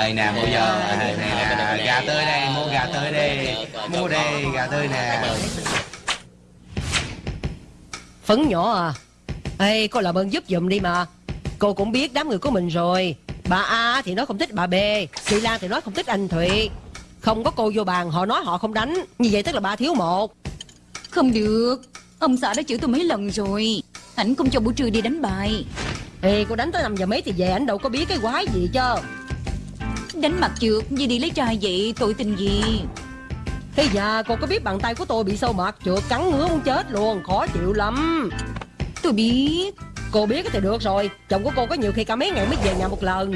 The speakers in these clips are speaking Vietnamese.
Ê nè mua vô Ê, nè, Gà tươi đây Mua gà tươi đi. Mua đi gà tươi nè. Phấn nhỏ à. Ê cô làm ơn giúp giùm đi mà. Cô cũng biết đám người của mình rồi. Bà A thì nói không thích bà B. Chị Lan thì nói không thích anh Thụy. Không có cô vô bàn họ nói họ không đánh. Như vậy tức là ba thiếu một. Không được. Ông xã đã chửi tôi mấy lần rồi. Ảnh không cho buổi trưa đi đánh bài. Ê cô đánh tới 5 giờ mấy thì về Anh đâu có biết cái quái gì chứ Đánh mặt trượt Gì đi lấy trai vậy Tội tình gì? Thế giờ cô có biết bàn tay của tôi bị sâu mặt trượt cắn ngứa muốn chết luôn Khó chịu lắm. Tôi biết. Cô biết thì được rồi Chồng của cô có nhiều khi cả mấy ngày mới về nhà một lần.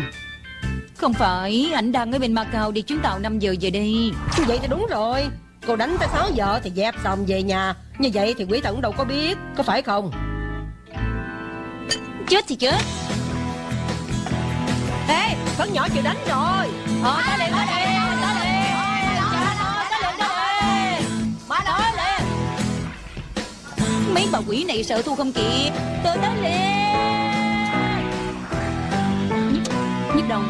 Không phải Ảnh đang ở bên Macau đi chuyến tàu 5 giờ về đây. Vậy thì đúng rồi Cô đánh tới 6 giờ thì dẹp xong về nhà. Như vậy thì quý thần đâu có biết Có phải không? Chết thì chết Ê Phấn nhỏ chịu đánh rồi. Ờ tới liền tới liền Tới liền Tới liền. Tới liền Má nói liền. Mấy bà quỷ này sợ thu không kịp. Tôi tới liền. Nhức- Nhức đầu.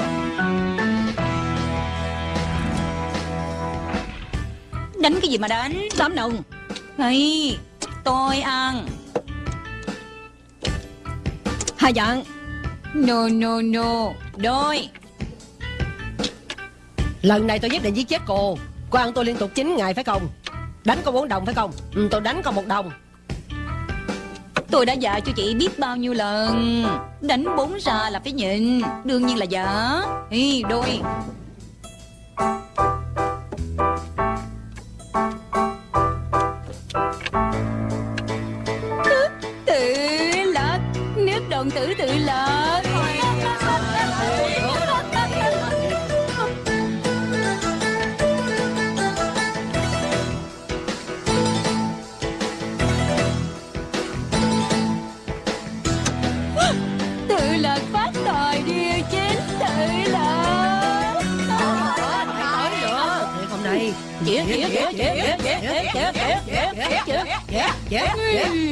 Đánh cái gì mà đánh? Tám đồng này, Tôi ăn. Hai dặn No no no. Đôi. Lần này tôi nhất định giết chết cô. Cô ăn tôi liên tục 9 ngày phải không? Đánh có 4 đồng phải không? Ừ, Tôi đánh có một đồng. Tôi đã dạy cho chị biết bao nhiêu lần. Đánh bốn ra là phải nhịn. Đương nhiên là giả Ê, đôi Nước tử tự lật Tự lợn phát tài địa chính tự lật Tới nữa Thiệt hôm nay Chĩa chĩa chĩa chĩa chĩa chĩa chĩa chĩa chĩa chĩa chĩa Dạ Dạ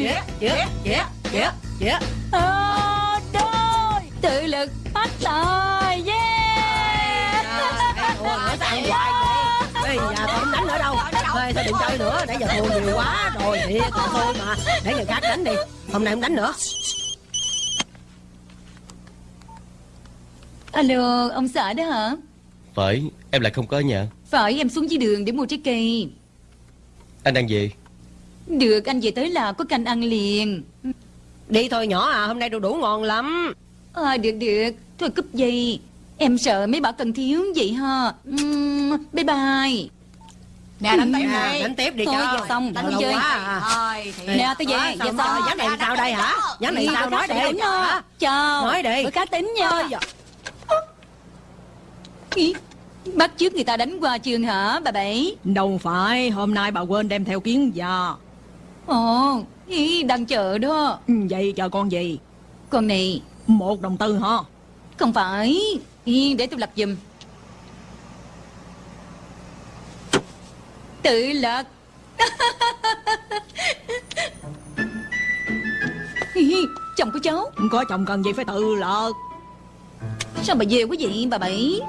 Dạ Dạ Dạ Dạ Ờ, lực phát tài yeah. Ủa nói sao ăn hoài vậy? Ê giờ tôi không đánh nữa đâu. Thôi đừng chơi nữa Nãy giờ thua nhiều quá rồi Thiệt là thôi mà. Để người khác đánh đi. Hôm nay không đánh nữa. Alo ông xã đó hả? Phải, em lại không có ở nhà. Phải em xuống dưới đường để mua trái cây. Anh đang gì? được anh về tới là có canh ăn liền. Đi thôi nhỏ à Hôm nay đồ đủ ngon lắm à, được được. Thôi cúp dây. Em sợ mấy bà cần thiếu vậy ha. Uhm, bye bye. Nè đánh tiếp Nè, đi đánh tiếp đi Thôi, cho giờ xong, Đánh chơi. quá à. Thôi thì nè tôi về Ờ, xong. xong rồi, Ván này sao đây hả? Ván này sao? nói đi. chào. Nói đi. bữa cá tính nha. Dạ. Bắt trước người ta đánh qua trường hả bà bảy? Đâu phải. Hôm nay bà quên đem theo kiến già. Ồ ý, đang chờ đó. Ừ, Vậy chờ con gì? Con này Một đồng tư hả? Không phải. Ý, để tôi lập giùm. Tự lập Ý, chồng của cháu. Có chồng cần gì phải tự lợt sao bà về quý vị bà bảy?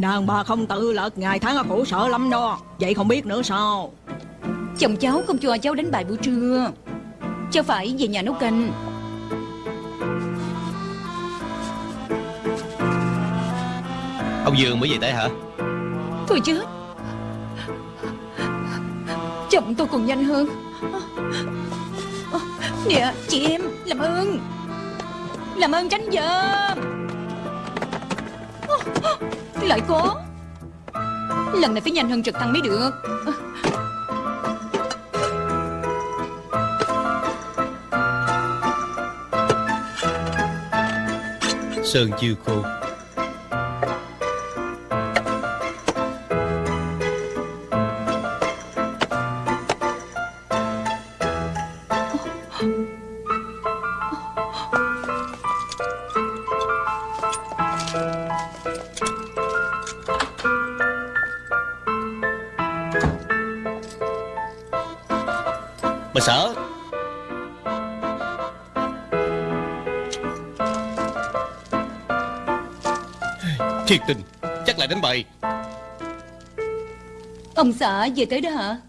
Đàn bà không tự lợt Ngày tháng ở khổ sở lắm đó. Vậy không biết nữa sao? Chồng cháu không cho cháu đánh bài buổi trưa. Cháu phải về nhà nấu canh Ông Dương mới về tới hả? Thôi chứ Chồng tôi còn nhanh hơn. Nè chị em Làm ơn. Làm ơn tránh giùm Lại có. Lần này phải nhanh hơn trực thăng mới được. Sơn chưa khô Thiệt tình Chắc là đánh bày Ông xã về tới đó hả?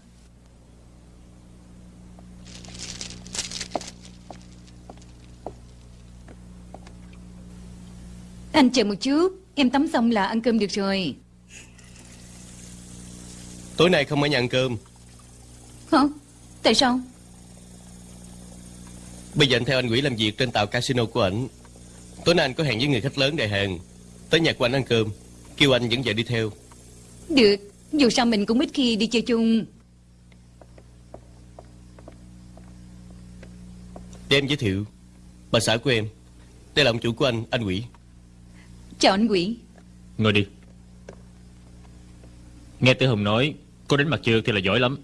Anh chờ một chút. Em tắm xong là ăn cơm được rồi. Tối nay không ở nhà ăn cơm. Hả? Tại sao? Bây giờ anh theo anh Quỷ làm việc trên tàu casino của ảnh. Tối nay anh có hẹn với người khách lớn đại hàng Tới nhà của anh ăn cơm. Kêu anh dẫn vợ đi theo. Được. Dù sao mình cũng ít khi đi chơi chung. Để em giới thiệu Bà xã của em. Đây là ông chủ của anh, anh Quỷ. Chào anh quỷ. Ngồi đi. Nghe Tử Hùng nói Cô đánh mặt trượt thì là giỏi lắm.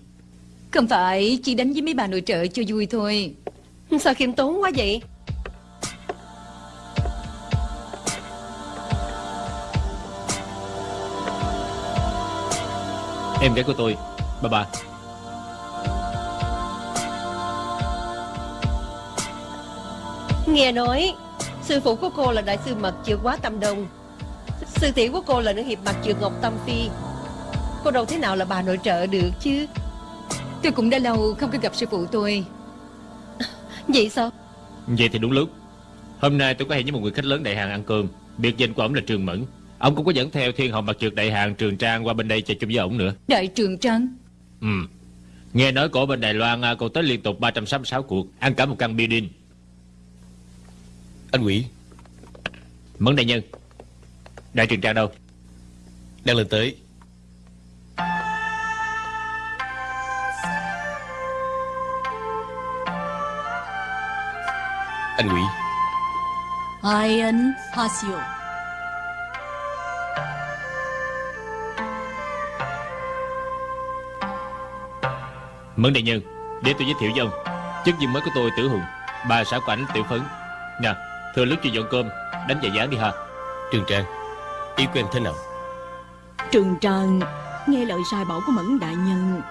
Không phải chỉ đánh với mấy bà nội trợ cho vui thôi. Sao khiêm tốn quá vậy Em gái của tôi. Bà bà Nghe nói Sư phụ của cô là đại sư mặt trượt quá tâm đông. Sư tỷ của cô là nữ hiệp mặt trượt Ngọc Tâm Phi. Cô đâu thế nào là bà nội trợ được chứ? Tôi cũng đã lâu không có gặp sư phụ tôi. Vậy sao? Vậy thì đúng lúc. Hôm nay tôi có hẹn với một người khách lớn đại hàng ăn cơm. Biệt danh của ông là Trường Mẫn Ông cũng có dẫn theo thiên hậu mặt trượt đại hàng Trường Trang qua bên đây chơi chung với ông nữa. Đại trường trắng Ừ. Nghe nói cổ bên Đài Loan à, cô tới liên tục 366 cuộc Ăn cả một căn bia đinh. Anh Quỷ Mẫn đại nhân. Đại Trường Trang đâu? đang lên tới. Anh Quỷ. Iron Hasio Mẫn đại nhân Để tôi giới thiệu với ông. Chức viên mới của tôi Tử Hùng. Bà xã của ảnh Tiểu Phấn. Nè Thừa lúc chưa dọn cơm Đánh vài dáng đi ha. Trường Trang Ý của em thế nào? Trường Trần Nghe lời sai bảo của Mẫn Đại Nhân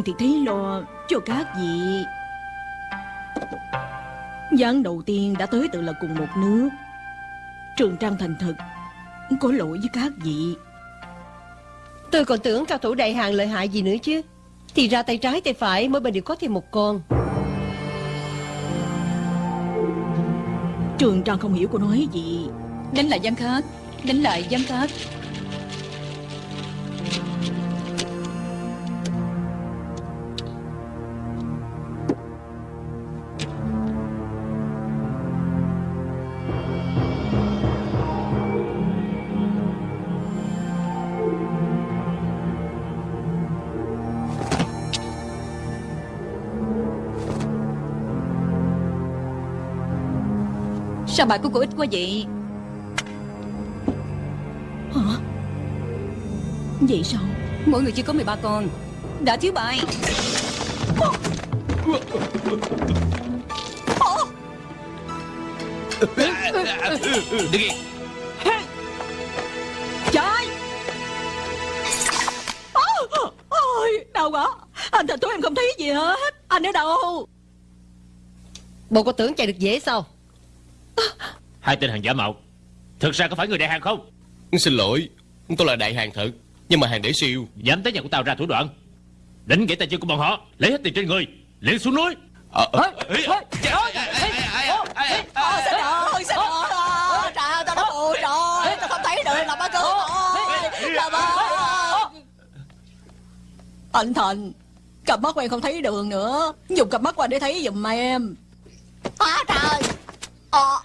Trang thì thấy lo cho các vị. Gián đầu tiên đã tới tự là cùng một nước. Trường Trang thành thật Có lỗi với các vị. Tôi còn tưởng cao thủ đại hàng lợi hại gì nữa chứ. Thì ra tay trái tay phải mỗi bên đều có thêm một con. Trường Trang không hiểu cô nói gì. Đánh lại giám khát Đánh lại giám khát Sao bài của cô ít quá vậy? Hả? Vậy sao? Mỗi người chỉ có 13 con. Đã thiếu bài. Đứng yên. Trái Ôi, Ôi đau quá. Anh thật thú em không thấy gì hết. Anh ở đâu? Bộ cô tưởng chạy được dễ sao Hai tên hàng giả mạo Thực ra có phải người đại hàng không Xin lỗi Tôi là đại hàng thật Nhưng mà hàng để siêu Dám tới nhà của tao ra thủ đoạn Đánh gãy tay chân của bọn họ Lấy hết tiền trên người liền xuống núi Ờ, ờ, Ôi, xin lỗi Xin lỗi Trời ơi tao đã phụ rồi Tao không thấy được làm ơn cứu tôi Làm ơn Anh Thành Cặp mắt của em không thấy đường nữa Dùng cặp mắt của anh để thấy giùm em Á trời Ờ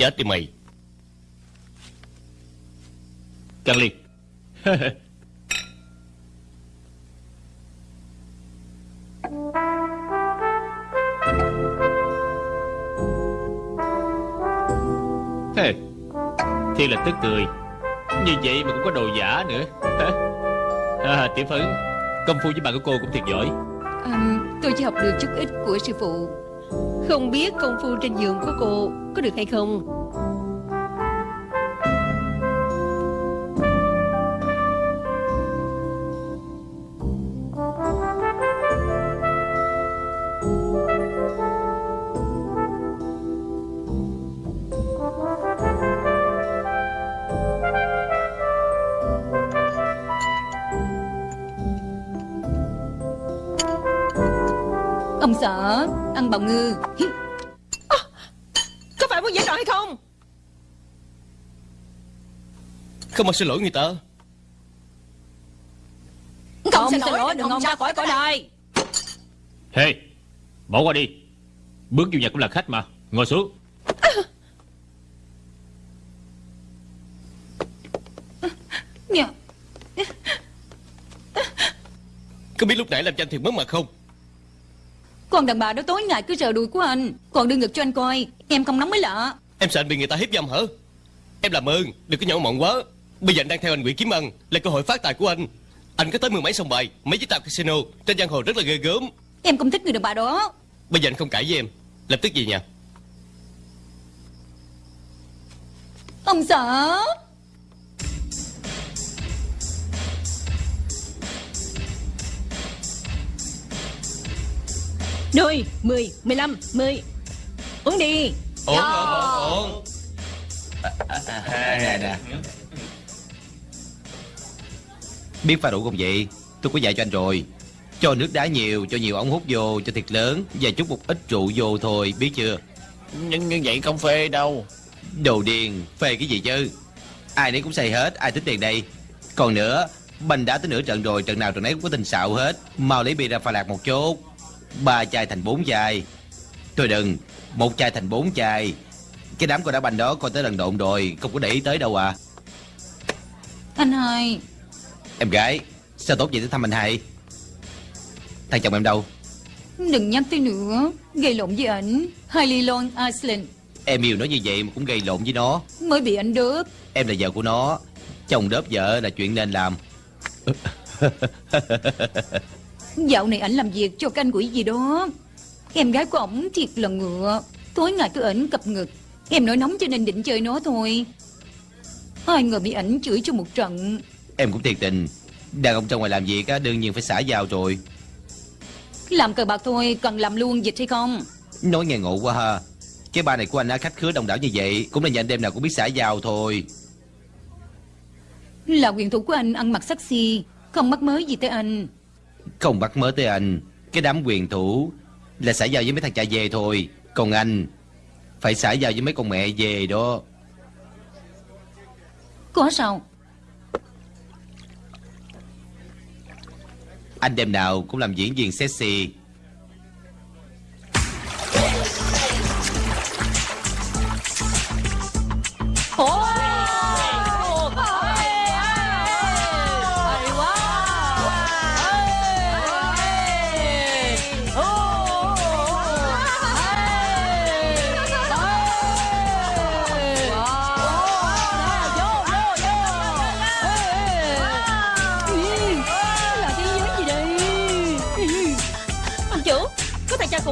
Chết đi mày. Căng liền Hê, Thiên là tức cười. Như vậy mà cũng có đồ giả nữa. À, Tiểu Phấn Công phu với bạn của cô cũng thiệt giỏi. À, Tôi chỉ học được chút ít của sư phụ không biết công phu trên giường của cô Có được hay không? Bào ngư. Có phải muốn giải trò hay không? Không mà xin lỗi người ta. Không xin lỗi đừng ông ra khỏi cõi đời Hey Bỏ qua đi. Bước vô nhà cũng là khách mà. Ngồi xuống. Dạ Có biết lúc nãy làm cho anh thiệt mất mặt không còn đàn bà đó tối ngày cứ sờ đùi của anh. Còn đưa ngực cho anh coi Em không nóng mới lạ. Em sợ anh bị người ta hiếp dâm hả? Em làm ơn đừng có nhậu mọn quá. Bây giờ anh đang theo anh Nguyễn Kiếm ăn Là cơ hội phát tài của anh. Anh có tới mười mấy sông bài Mấy chiếc tàu casino Trên giang hồ rất là ghê gớm. Em không thích người đàn bà đó. Bây giờ anh không cãi với em Lập tức về nhà. Ông sợ 10, 10, 15, 10 Uống đi. Uống, uống, uống à, à, à, Nè, nè. Biết pha đủ không vậy? Tôi có dạy cho anh rồi. Cho nước đá nhiều, cho nhiều ống hút vô, cho thiệt lớn. Và chút một ít rượu vô thôi, biết chưa? Nhưng như vậy không phê đâu. Đồ điên, phê cái gì chứ? Ai nấy cũng say hết, ai tính tiền đây. Còn nữa, Bình đã tới nửa trận rồi, trận nào trận nấy cũng có tình xạo hết. Mau lấy bia ra pha lạc một chút. Ba chai thành bốn chai. Thôi đừng, một chai thành bốn chai. Cái đám con đá banh đó coi tới lần độn rồi Không có để ý tới đâu à. Anh hai Em gái, sao tốt vậy tới thăm anh hai? Thằng chồng em đâu? Đừng nhắc tới nữa Gây lộn với ảnh. Hailey Long Iceland. Em yêu nó như vậy mà cũng gây lộn với nó. Mới bị ảnh đớp. Em là vợ của nó. Chồng đớp vợ là chuyện nên làm Dạo này ảnh làm việc cho canh quỷ gì đó. Em gái của ổng thiệt là ngựa. Tối ngày cứ ảnh cập ngực. Em nổi nóng cho nên định chơi nó thôi. Ai ngờ bị ảnh chửi cho một trận. Em cũng thiệt tình. Đàn ông ra ngoài làm việc á, đương nhiên phải xả vào rồi. Làm cờ bạc thôi cần làm luôn dịch hay không? Nói nghe ngộ quá ha. Cái ba này của anh á, khách khứa đông đảo như vậy Cũng là nhà anh đêm nào cũng biết xả vào thôi. Là quyền thủ của anh ăn mặc sexy Không mắc mới gì tới anh Không bắt mớ tới anh. Cái đám quyền thủ Là xả vào với mấy thằng cha về thôi. Còn anh Phải xả vào với mấy con mẹ về đó. Có sao? Anh đêm nào cũng làm diễn viên sexy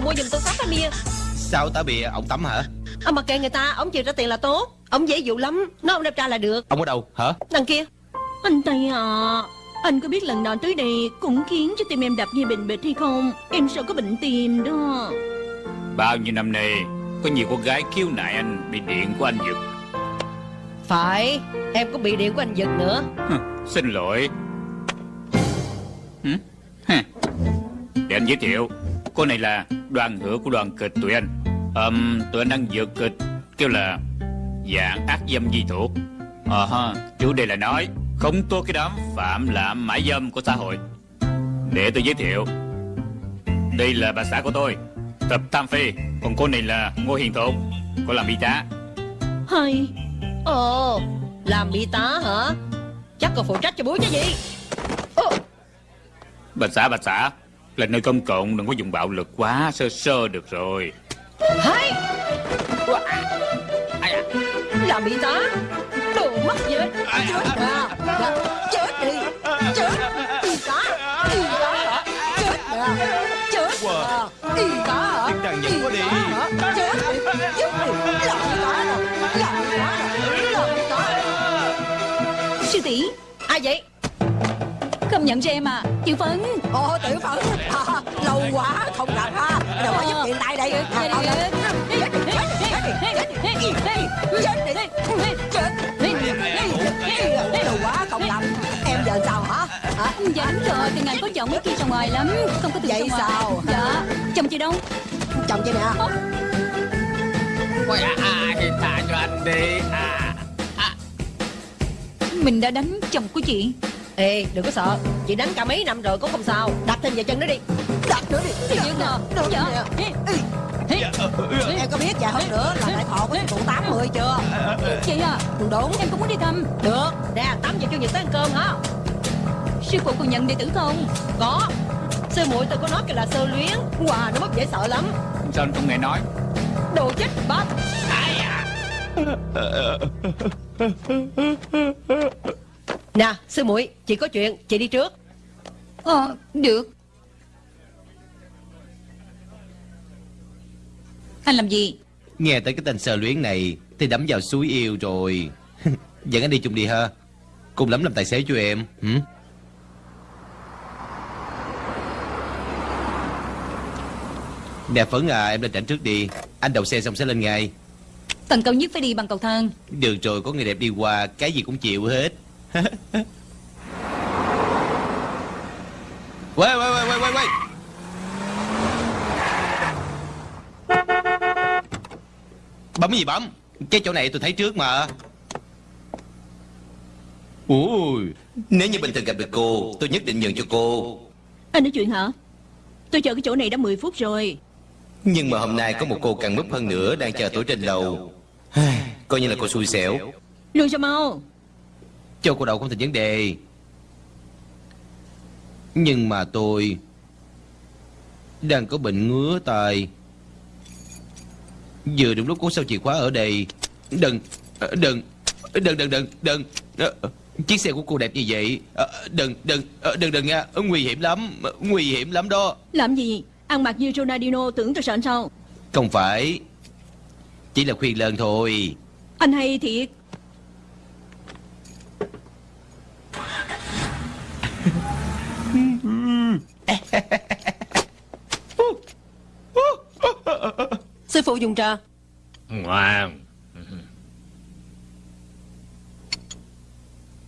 mua giùm tôi 6 cái bia. Sao táo bia ông tắm hả? Ông mặc kệ người ta Ông chịu ra tiền là tốt. Ông dễ dụ lắm Nó ông đẹp trai là được. Ông ở đâu? Hả? Đằng kia. Anh Tây à Anh có biết lần nào tới đây Cũng khiến cho tim em đập như bình bịch hay không? Em sợ có bệnh tim đó. Bao nhiêu năm nay Có nhiều cô gái khiếu nại anh Bị điện của anh giật. Phải Em cũng bị điện của anh giật nữa. Hừ, Xin lỗi. Hử? Hả? Để anh giới thiệu Cô này là đoàn hữu của đoàn kịch tụi anh. Ờm, Tụi anh đang dược kịch Kêu là Dạng ác dâm di thuộc. Ờ ha Chủ đề là nói Không tô cái đám phạm lạm mãi dâm của xã hội. Để tôi giới thiệu Đây là bà xã của tôi Tập Tam Phi. Còn cô này là Ngô Hiền Thục Cô làm y tá. Hay. Ồ Làm bị tá hả? Chắc còn phụ trách cho búa chứ gì. Bà xã bà xã Là nơi công cộng đừng có dùng bạo lực quá Sơ sơ được rồi. Hay Làm bị tá Đồ mất dệt Chết à? Chết đi. Chết. Y tá Y tá hả Chết à Chết à Y tá hả? Nhật có đi Chết đi. Chết đi. Làm đó rồi Làm đó rồi Làm cái đó Sư tỷ Ai vậy nhận cho em à Tiểu Phấn Ồ Tiểu Phấn à, Lâu quá không gặp ha Đâu có giúp chị tại đây Chết đi Chết Lâu quá không gặp Em giờ sao hả hả? Dạ đúng rồi Từ ngày có chồng mấy kia chồng ngoài lắm Không có từ Vậy sao Dạ Chồng chị đâu Chồng chị nè Quay à Thì thả cho anh đi à mình đã đánh chồng của chị Ê đừng có sợ. Chị đánh cả mấy năm rồi cũng không sao. Đặt thêm vài chân nữa đi. Đặt nữa đi. Thì ngờ Được Dạ. nè. Em có biết vài hôm nữa là đại thọ của cụ 80 chưa? Chị à. Đúng Em cũng muốn đi thăm. Được. Nè 8 giờ chủ nhật tới ăn cơm hả? Sư phụ còn nhận đệ tử không? Có. Sư muội tôi có nói kìa là sơ luyến. Wow nó mất dễ sợ lắm. Sao anh không nghe nói? Đồ chết bắp Nè sư muội Chị có chuyện Chị đi trước. Ờ được. Anh làm gì? Nghe tới cái tên sờ luyến này Thì đắm vào suối yêu rồi. Dẫn anh đi chung đi ha. Cùng lắm làm tài xế cho em hử? Nè Phấn à em lên trảnh trước đi. Anh đậu xe xong sẽ lên ngay. Tầng cao nhất phải đi bằng cầu thang. Được rồi có người đẹp đi qua Cái gì cũng chịu hết Quay quay quay quay quay quay Bấm cái gì bấm? Cái chỗ này tôi thấy trước mà. Ui Nếu như bình thường gặp được cô Tôi nhất định nhường cho cô. Anh nói chuyện hả? Tôi chờ cái chỗ này đã 10 phút rồi. Nhưng mà hôm nay có một cô càng múp hơn nữa Đang chờ tôi trên lầu. Coi như là cô xui xẻo. Lùi sao mau Cho cô đậu không thành vấn đề. Nhưng mà tôi Đang có bệnh ngứa tai. Vừa đúng lúc có sao chìa khóa ở đây. Đừng Đừng Đừng đừng đừng đừng. Ờ, Chiếc xe của cô đẹp như vậy. Ờ, Đừng đừng ờ, đừng đừng nha. Nguy hiểm lắm Nguy hiểm lắm đó. Làm gì? Ăn mặc như Ronaldinho tưởng tôi sợ anh sao? Không phải. Chỉ là khuyên lơn thôi. Anh hay thiệt Sư phụ dùng trà. Ngoan.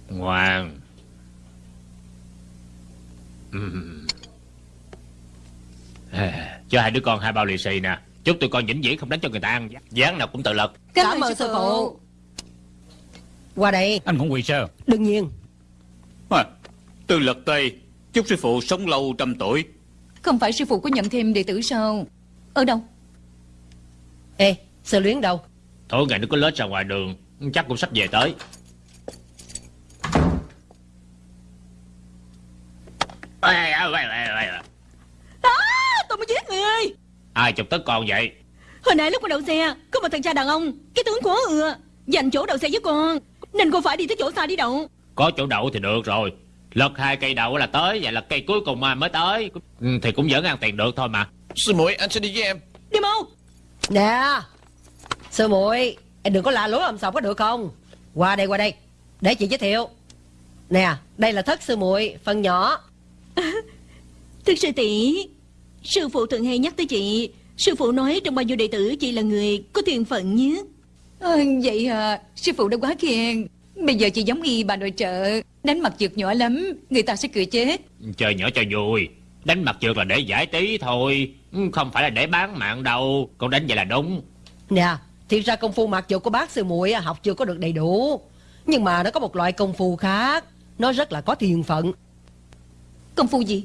Ngoan. Cho hai đứa con hai bao lì xì nè. Chúc tụi con vĩnh viễn không đánh cho người ta ăn Dáng nào cũng tự lực. Cảm ơn sư phụ. Qua đây. Anh không quỳ sao Đương nhiên. À, Từ lật tây. Chúc sư phụ sống lâu trăm tuổi. Không phải sư phụ có nhận thêm đệ tử sao? Ở đâu? Ê sơ luyến đâu? Thôi ngày nó có lết ra ngoài đường. Chắc cũng sắp về tới. À, Tôi mới giết người. Ai chụp tất con vậy? Hồi nãy lúc mà đậu xe Có một thằng cha đàn ông Cái tướng quá ừa Dành chỗ đậu xe với con Nên cô phải đi tới chỗ xa đi đậu. Có chỗ đậu thì được rồi Lật hai cây đậu là tới Vậy là cây cuối cùng mà mới tới. Ừ, Thì cũng vẫn ăn tiền được thôi mà. Sư muội anh sẽ đi với em. Đi mau. Nè Sư muội Em đừng có la lối ầm sọc có được không? Qua đây qua đây. Để chị giới thiệu. Nè đây là thất sư muội Phần nhỏ. Thưa sư tỷ Sư phụ thường hay nhắc tới chị. Sư phụ nói trong bao nhiêu đệ tử chị là người có tiền phận nhất à, Vậy à Sư phụ đã quá khen Bây giờ chị giống y bà nội trợ. Đánh mặt trượt nhỏ lắm Người ta sẽ cười chết. Chơi nhỏ cho vui. Đánh mặt trượt là để giải trí thôi. Ừ, Không phải là để bán mạng đâu. Con đánh vậy là đúng. Nè Thiệt ra công phu mặc dù của bác sư muội á, học chưa có được đầy đủ Nhưng mà nó có một loại công phu khác. Nó rất là có tiền phận. Công phu gì?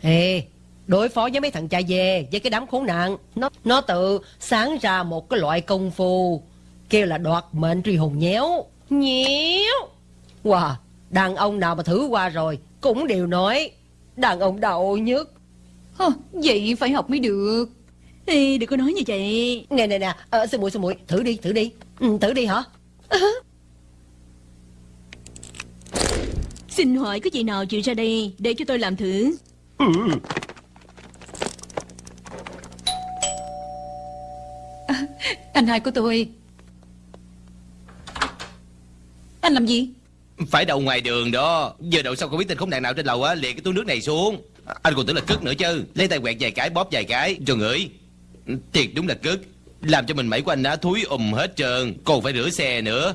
Ê Đối phó với mấy thằng cha dê Với cái đám khốn nạn. Nó nó tự sáng ra một cái loại công phu Kêu là đoạt mệnh truy hồn nhéo Nhéo Wow Đàn ông nào mà thử qua rồi Cũng đều nói Đàn ông đậu nhất Hơ, Vậy phải học mới được. Ê, đừng có nói như vậy. Nè nè nè ờ, Sư muội sư muội Thử đi thử đi. Ừ, Thử đi hả? Xin hỏi có chị nào chịu ra đây Để cho tôi làm thử? Anh hai của tôi Anh làm gì? Phải đậu ngoài đường đó. Giờ đậu xong không biết tên khốn nạn nào trên lầu á? Liền cái túi nước này xuống. Anh còn tưởng là cất nữa chứ. Lấy tay quẹt vài cái bóp vài cái. Rồi ngửi Thiệt đúng là cất. Làm cho mình mẩy của anh á thúi ùm hết trơn. Còn phải rửa xe nữa.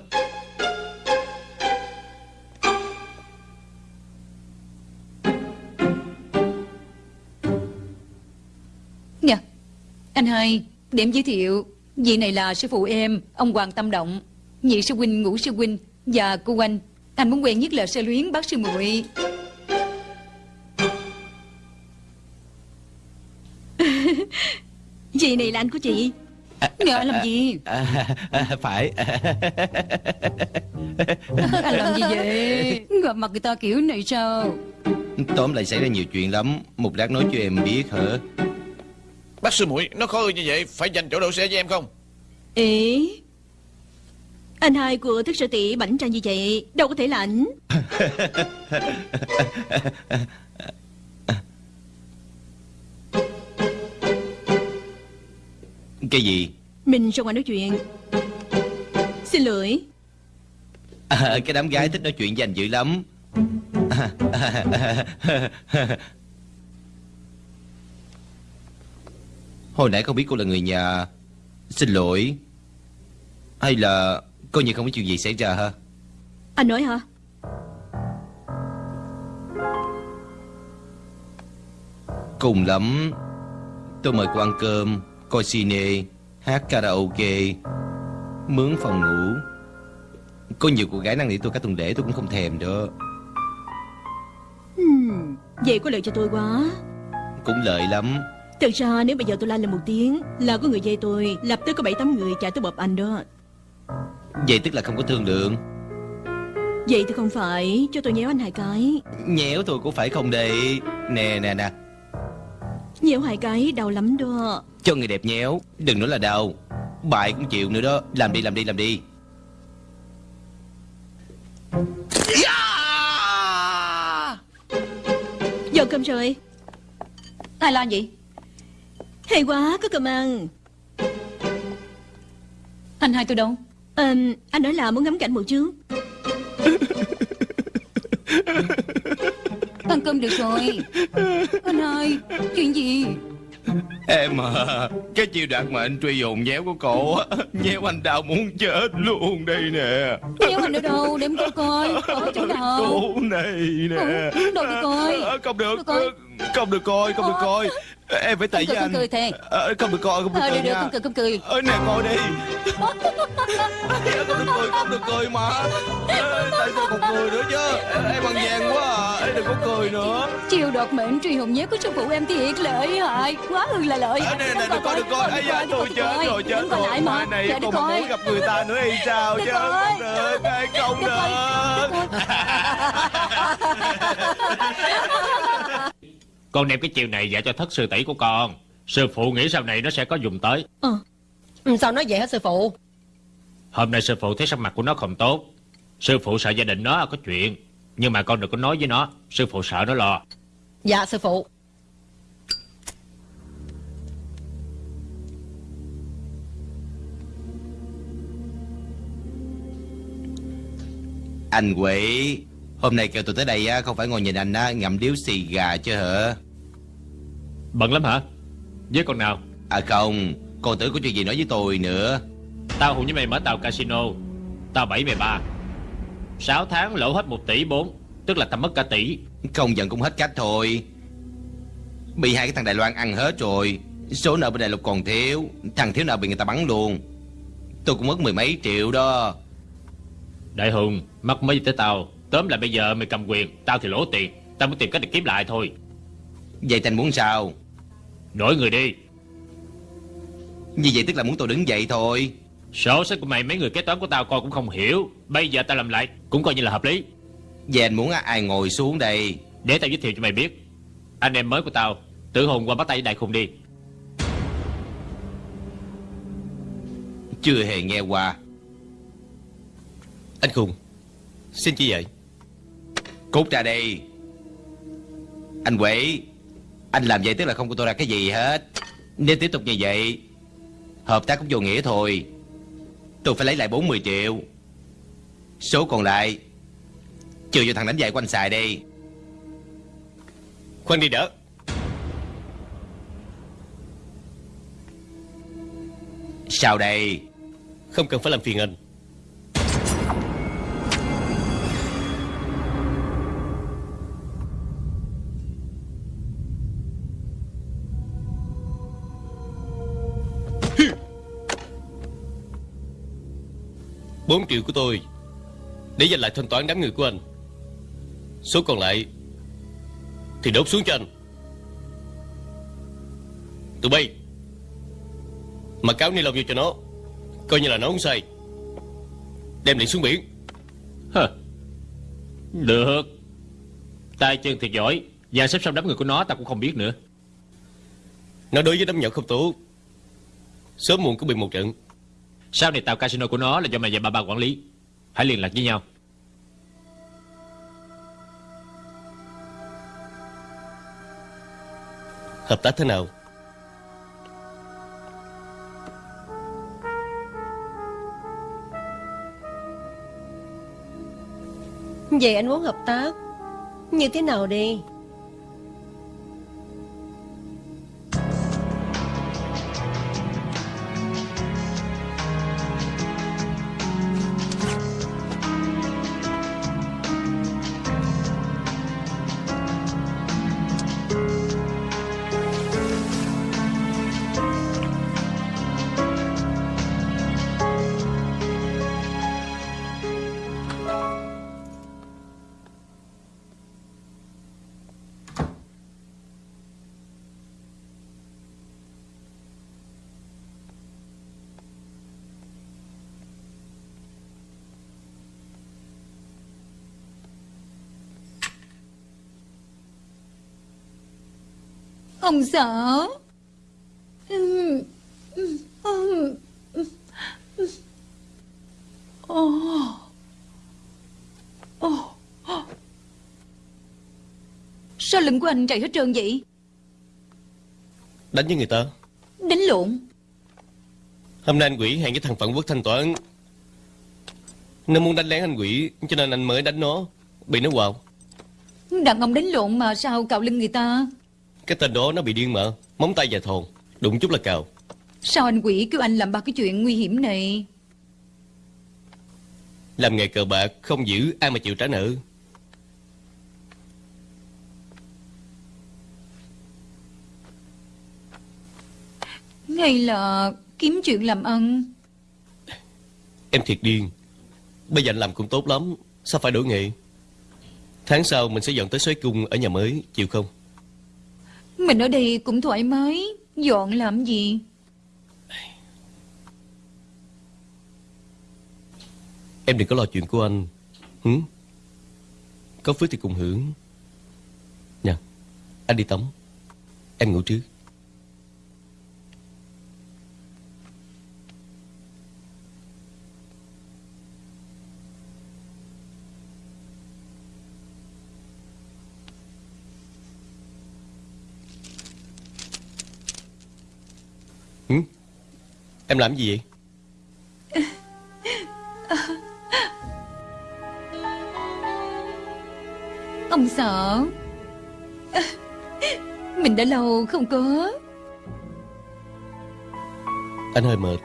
Nè Anh hai Để em giới thiệu. Vị này là sư phụ em Ông Hoàng Tâm Động. Nhị sư huynh ngũ sư huynh Và cô anh Anh muốn quen nhất là sơ luyến bác sư muội Chị này là anh của chị? Nè anh làm gì? À, à, Phải. Anh làm gì vậy? Gặp mặt người ta kiểu này sao? Tóm lại xảy ra nhiều chuyện lắm. Một lát nói cho em biết hả? Bác sư muội Nó khó như vậy Phải dành chỗ đậu xe cho em không? Ê Anh hai của thức sở tỷ bảnh trang như vậy Đâu có thể là ảnh. Cái gì? Mình ra ngoài nói chuyện. Xin lỗi. À, Cái đám gái thích nói chuyện với anh dữ lắm. Hồi nãy không biết cô là người nhà. Xin lỗi. Hay là Coi như không có chuyện gì xảy ra ha Anh nói hả? Cùng lắm. Tôi mời cô ăn cơm Coi cine Hát karaoke Mướn phòng ngủ. Có nhiều cô gái năng nỉ tôi cả tuần lễ tôi cũng không thèm đó. Hmm, Vậy có lợi cho tôi quá. Cũng lợi lắm. Thật ra nếu bây giờ tôi la lên một tiếng Là có người dây tôi Lập tức có bảy tám người chạy tới bập anh đó Vậy tức là không có thương lượng. Vậy thì không phải Cho tôi nhéo anh hai cái. Nhéo tôi cũng phải không đây. Nè nè nè. Nhéo hai cái đau lắm đó. Cho người đẹp nhéo Đừng nói là đau. Bại cũng chịu nữa đó. Làm đi làm đi làm đi. Giờ cơm rồi. Ai lo gì Hay quá có cơm ăn. Anh hai tôi đâu à, Anh nói là muốn ngắm cảnh một chút Ăn cơm được rồi. Anh hai Chuyện gì? Em à Cái chiêu đoạt mà anh truy hồn nhéo của cổ á, Nhéo anh đau muốn chết luôn đây nè. Nhéo anh ở đâu? Để em coi coi. Ở chỗ nào? Cổ này nè. Ừ, đâu đi coi. Không được. Không được coi Không được coi Em phải Không với cười, anh. không cười thề. Ờ, Không được coi Không được Ờ coi được được nha. không cười không cười. Ờ, nè coi đi. Không được cười Không được cười mà. Ờ, Tại sao còn cười nữa chứ. Em bằng vàng quá à. Em đừng có cười nữa. Chiều đột mệnh truy hồn nhé của sư phụ em thiệt lợi hại Quá ư là lợi. Ờ, nè nè đừng coi đừng coi. Ây da tôi chết rồi chết rồi. Mai mà. Này Dạ, còn mà coi. muốn gặp người ta nữa hay sao chứ. Không được không được. Con đem cái chiều này dạy cho thất sư tỷ của con. Sư phụ nghĩ sau này nó sẽ có dùng tới. Ờ. Ừ, Sao nói vậy hả sư phụ? Hôm nay sư phụ thấy sắc mặt của nó không tốt. Sư phụ sợ gia đình nó có chuyện Nhưng mà con đừng có nói với nó. Sư phụ sợ nó lo. Dạ sư phụ. Anh quỷ Hôm nay kêu tôi tới đây á Không phải ngồi nhìn anh á Ngậm điếu xì gà chứ hả Bận lắm hả? Với con nào? À không Con tưởng có chuyện gì nói với tôi nữa. Tao hùng với mày mở tàu casino. Tao bảy mày ba. Sáu tháng lỗ hết một tỷ bốn Tức là tao mất cả tỷ. Không giận cũng hết cách thôi. Bị hai cái thằng Đài Loan ăn hết rồi Số nợ bên Đại Lục còn thiếu Thằng thiếu nợ bị người ta bắn luôn. Tôi cũng mất mười mấy triệu đó. Đại Hùng Mắc mới tới tao. Tóm lại bây giờ mày cầm quyền Tao thì lỗ tiền. Tao muốn tìm cách để kiếm lại thôi. Vậy Thành muốn sao Đổi người đi. Như vậy tức là muốn tôi đứng dậy thôi. Sổ sách của mày mấy người kế toán của tao coi cũng không hiểu. Bây giờ tao làm lại Cũng coi như là hợp lý. Vậy anh muốn ai ngồi xuống đây? Để tao giới thiệu cho mày biết. Anh em mới của tao Tử hồn qua bắt tay đại khùng đi. Chưa hề nghe qua. Anh Khùng Xin chi vậy Cút ra đây Anh quỷ anh làm vậy tức là không của tôi ra cái gì hết. Nếu tiếp tục như vậy, Hợp tác cũng vô nghĩa thôi. Tôi phải lấy lại 40 triệu. Số còn lại Chưa cho thằng đánh giày của anh xài đi. Khoan đi đỡ. Sao đây? Không cần phải làm phiền anh. Bốn triệu của tôi. Để dành lại thanh toán đám người của anh. Số còn lại Thì đốt xuống cho anh. Tụi bay Mà cáo ni lông vô cho nó. Coi như là nó không sai. Đem liền xuống biển. Hờ. Được. Tay chân thiệt giỏi. Và xếp xong đám người của nó ta cũng không biết nữa. Nó đối với đám nhỏ không tốt Sớm muộn cũng bị một trận Sau này tàu casino của nó là do mày và bà bà quản lý. Hãy liên lạc với nhau. Hợp tác thế nào? Vậy anh muốn hợp tác Như thế nào đi Ông sợ. Ồ. Ồ. Sao lưng của anh chạy hết trơn vậy? Đánh với người ta. Đánh lộn. Hôm nay anh quỷ hẹn với thằng Phận Quốc thanh toán. Nó muốn đánh lén anh quỷ Cho nên anh mới đánh nó. Bị nó quào. Đàn ông đánh lộn mà sao cạo lưng người ta Cái tên đó nó bị điên mà. Móng tay và thòn. Đụng chút là cào. Sao anh quỷ kêu anh làm ba cái chuyện nguy hiểm này? Làm nghề cờ bạc Không giữ ai mà chịu trả nợ. Hay là kiếm chuyện làm ăn. Em thiệt điên. Bây giờ anh làm cũng tốt lắm. Sao phải đổi nghề? Tháng sau mình sẽ dọn tới xoáy cung ở nhà mới Chịu không mình ở đây cũng thoải mái. Dọn làm gì? Em đừng có lo chuyện của anh. Hử? Có phước thì cùng hưởng. Nha, Anh đi tắm. Em ngủ trước. Em làm gì vậy? Ông sợ. Mình đã lâu không có. Anh hơi mệt.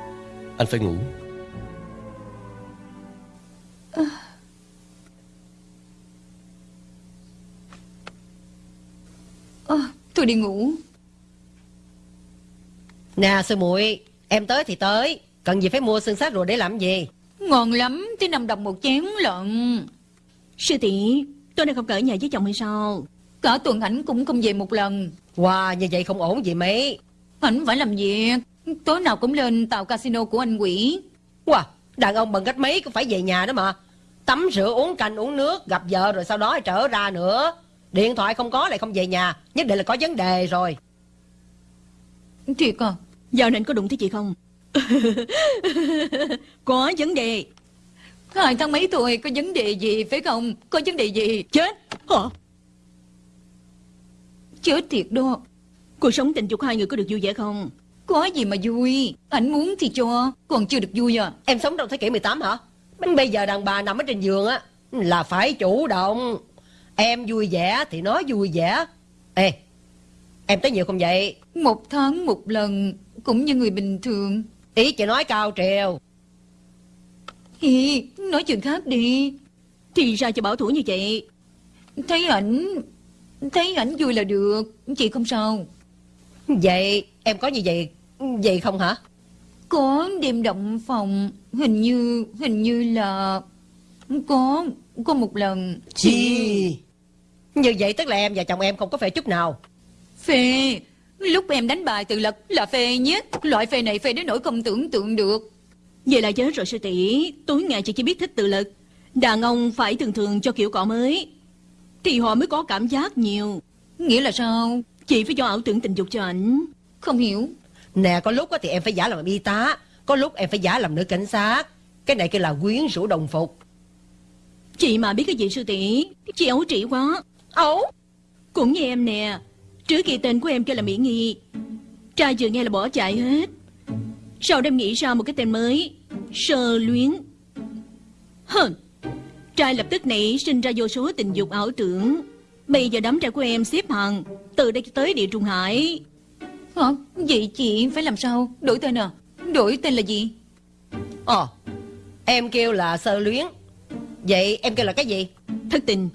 Anh phải ngủ. Ờ, Tôi đi ngủ. Nè sư muội Em tới thì tới. Cần gì phải mua xương sát rồi để làm gì? Ngon lắm Tới 5 đồng một chén lận. Sư tỷ Tôi đang không ở nhà với chồng hay sao? Cả tuần ảnh cũng không về một lần. Wow như vậy không ổn gì mấy. Ảnh phải làm việc. Tối nào cũng lên tàu casino của anh quỷ. Wow Đàn ông bằng cách mấy cũng phải về nhà đó mà. Tắm rửa uống canh uống nước Gặp vợ rồi sau đó trở ra nữa. Điện thoại không có lại không về nhà. Nhất định là có vấn đề rồi. Thiệt à Giờ này anh có đụng tới chị không? Có vấn đề. Hai tháng mấy tuổi có vấn đề gì phải không? Có vấn đề gì? Chết. Hả? Chết thiệt đó. Cuộc sống tình dục hai người có được vui vẻ không? Có gì mà vui. Anh muốn thì cho Còn chưa được vui à. Em sống trong thế kỷ 18 hả? Bây giờ đàn bà nằm ở trên giường á Là phải chủ động. Em vui vẻ thì nói vui vẻ. Ê Em tới nhiều không vậy? Một tháng một lần Cũng như người bình thường. Ý chị nói cao triều Hi, nói chuyện khác đi. Thì sao cho bảo thủ như vậy. Thấy ảnh Thấy ảnh vui là được Chị không sao. Vậy em có như vậy? Vậy không hả? Có đêm động phòng Hình như Hình như là Có Có một lần. Chi! Như vậy tức là em và chồng em không có phê chút nào. Phê Lúc em đánh bài tự lực là phê nhất. Loại phê này phê đến nỗi không tưởng tượng được. Vậy là chết rồi sư tỷ. Tối ngày chị chỉ biết thích tự lực. Đàn ông phải thường thường cho kiểu cọ mới. Thì họ mới có cảm giác nhiều. Nghĩa là sao? Chị phải cho ảo tưởng tình dục cho ảnh. Không hiểu. Nè có lúc á thì em phải giả làm y tá. Có lúc em phải giả làm nữ cảnh sát. Cái này kêu là quyến rũ đồng phục. Chị mà biết cái gì sư tỷ? Chị ấu trĩ quá. Ấu? Cũng như em nè Trước kia tên của em kêu là Mỹ Nghi. Trai vừa nghe là bỏ chạy hết. Sau đêm nghĩ ra một cái tên mới Sơ luyến. Hờn Trai lập tức nảy sinh ra vô số tình dục ảo tưởng. Bây giờ đám trai của em xếp hàng Từ đây tới địa trung hải. Hả? Vậy chị phải làm sao? Đổi tên à? Đổi tên là gì? Ờ Em kêu là sơ luyến. Vậy em kêu là cái gì? Thất tình.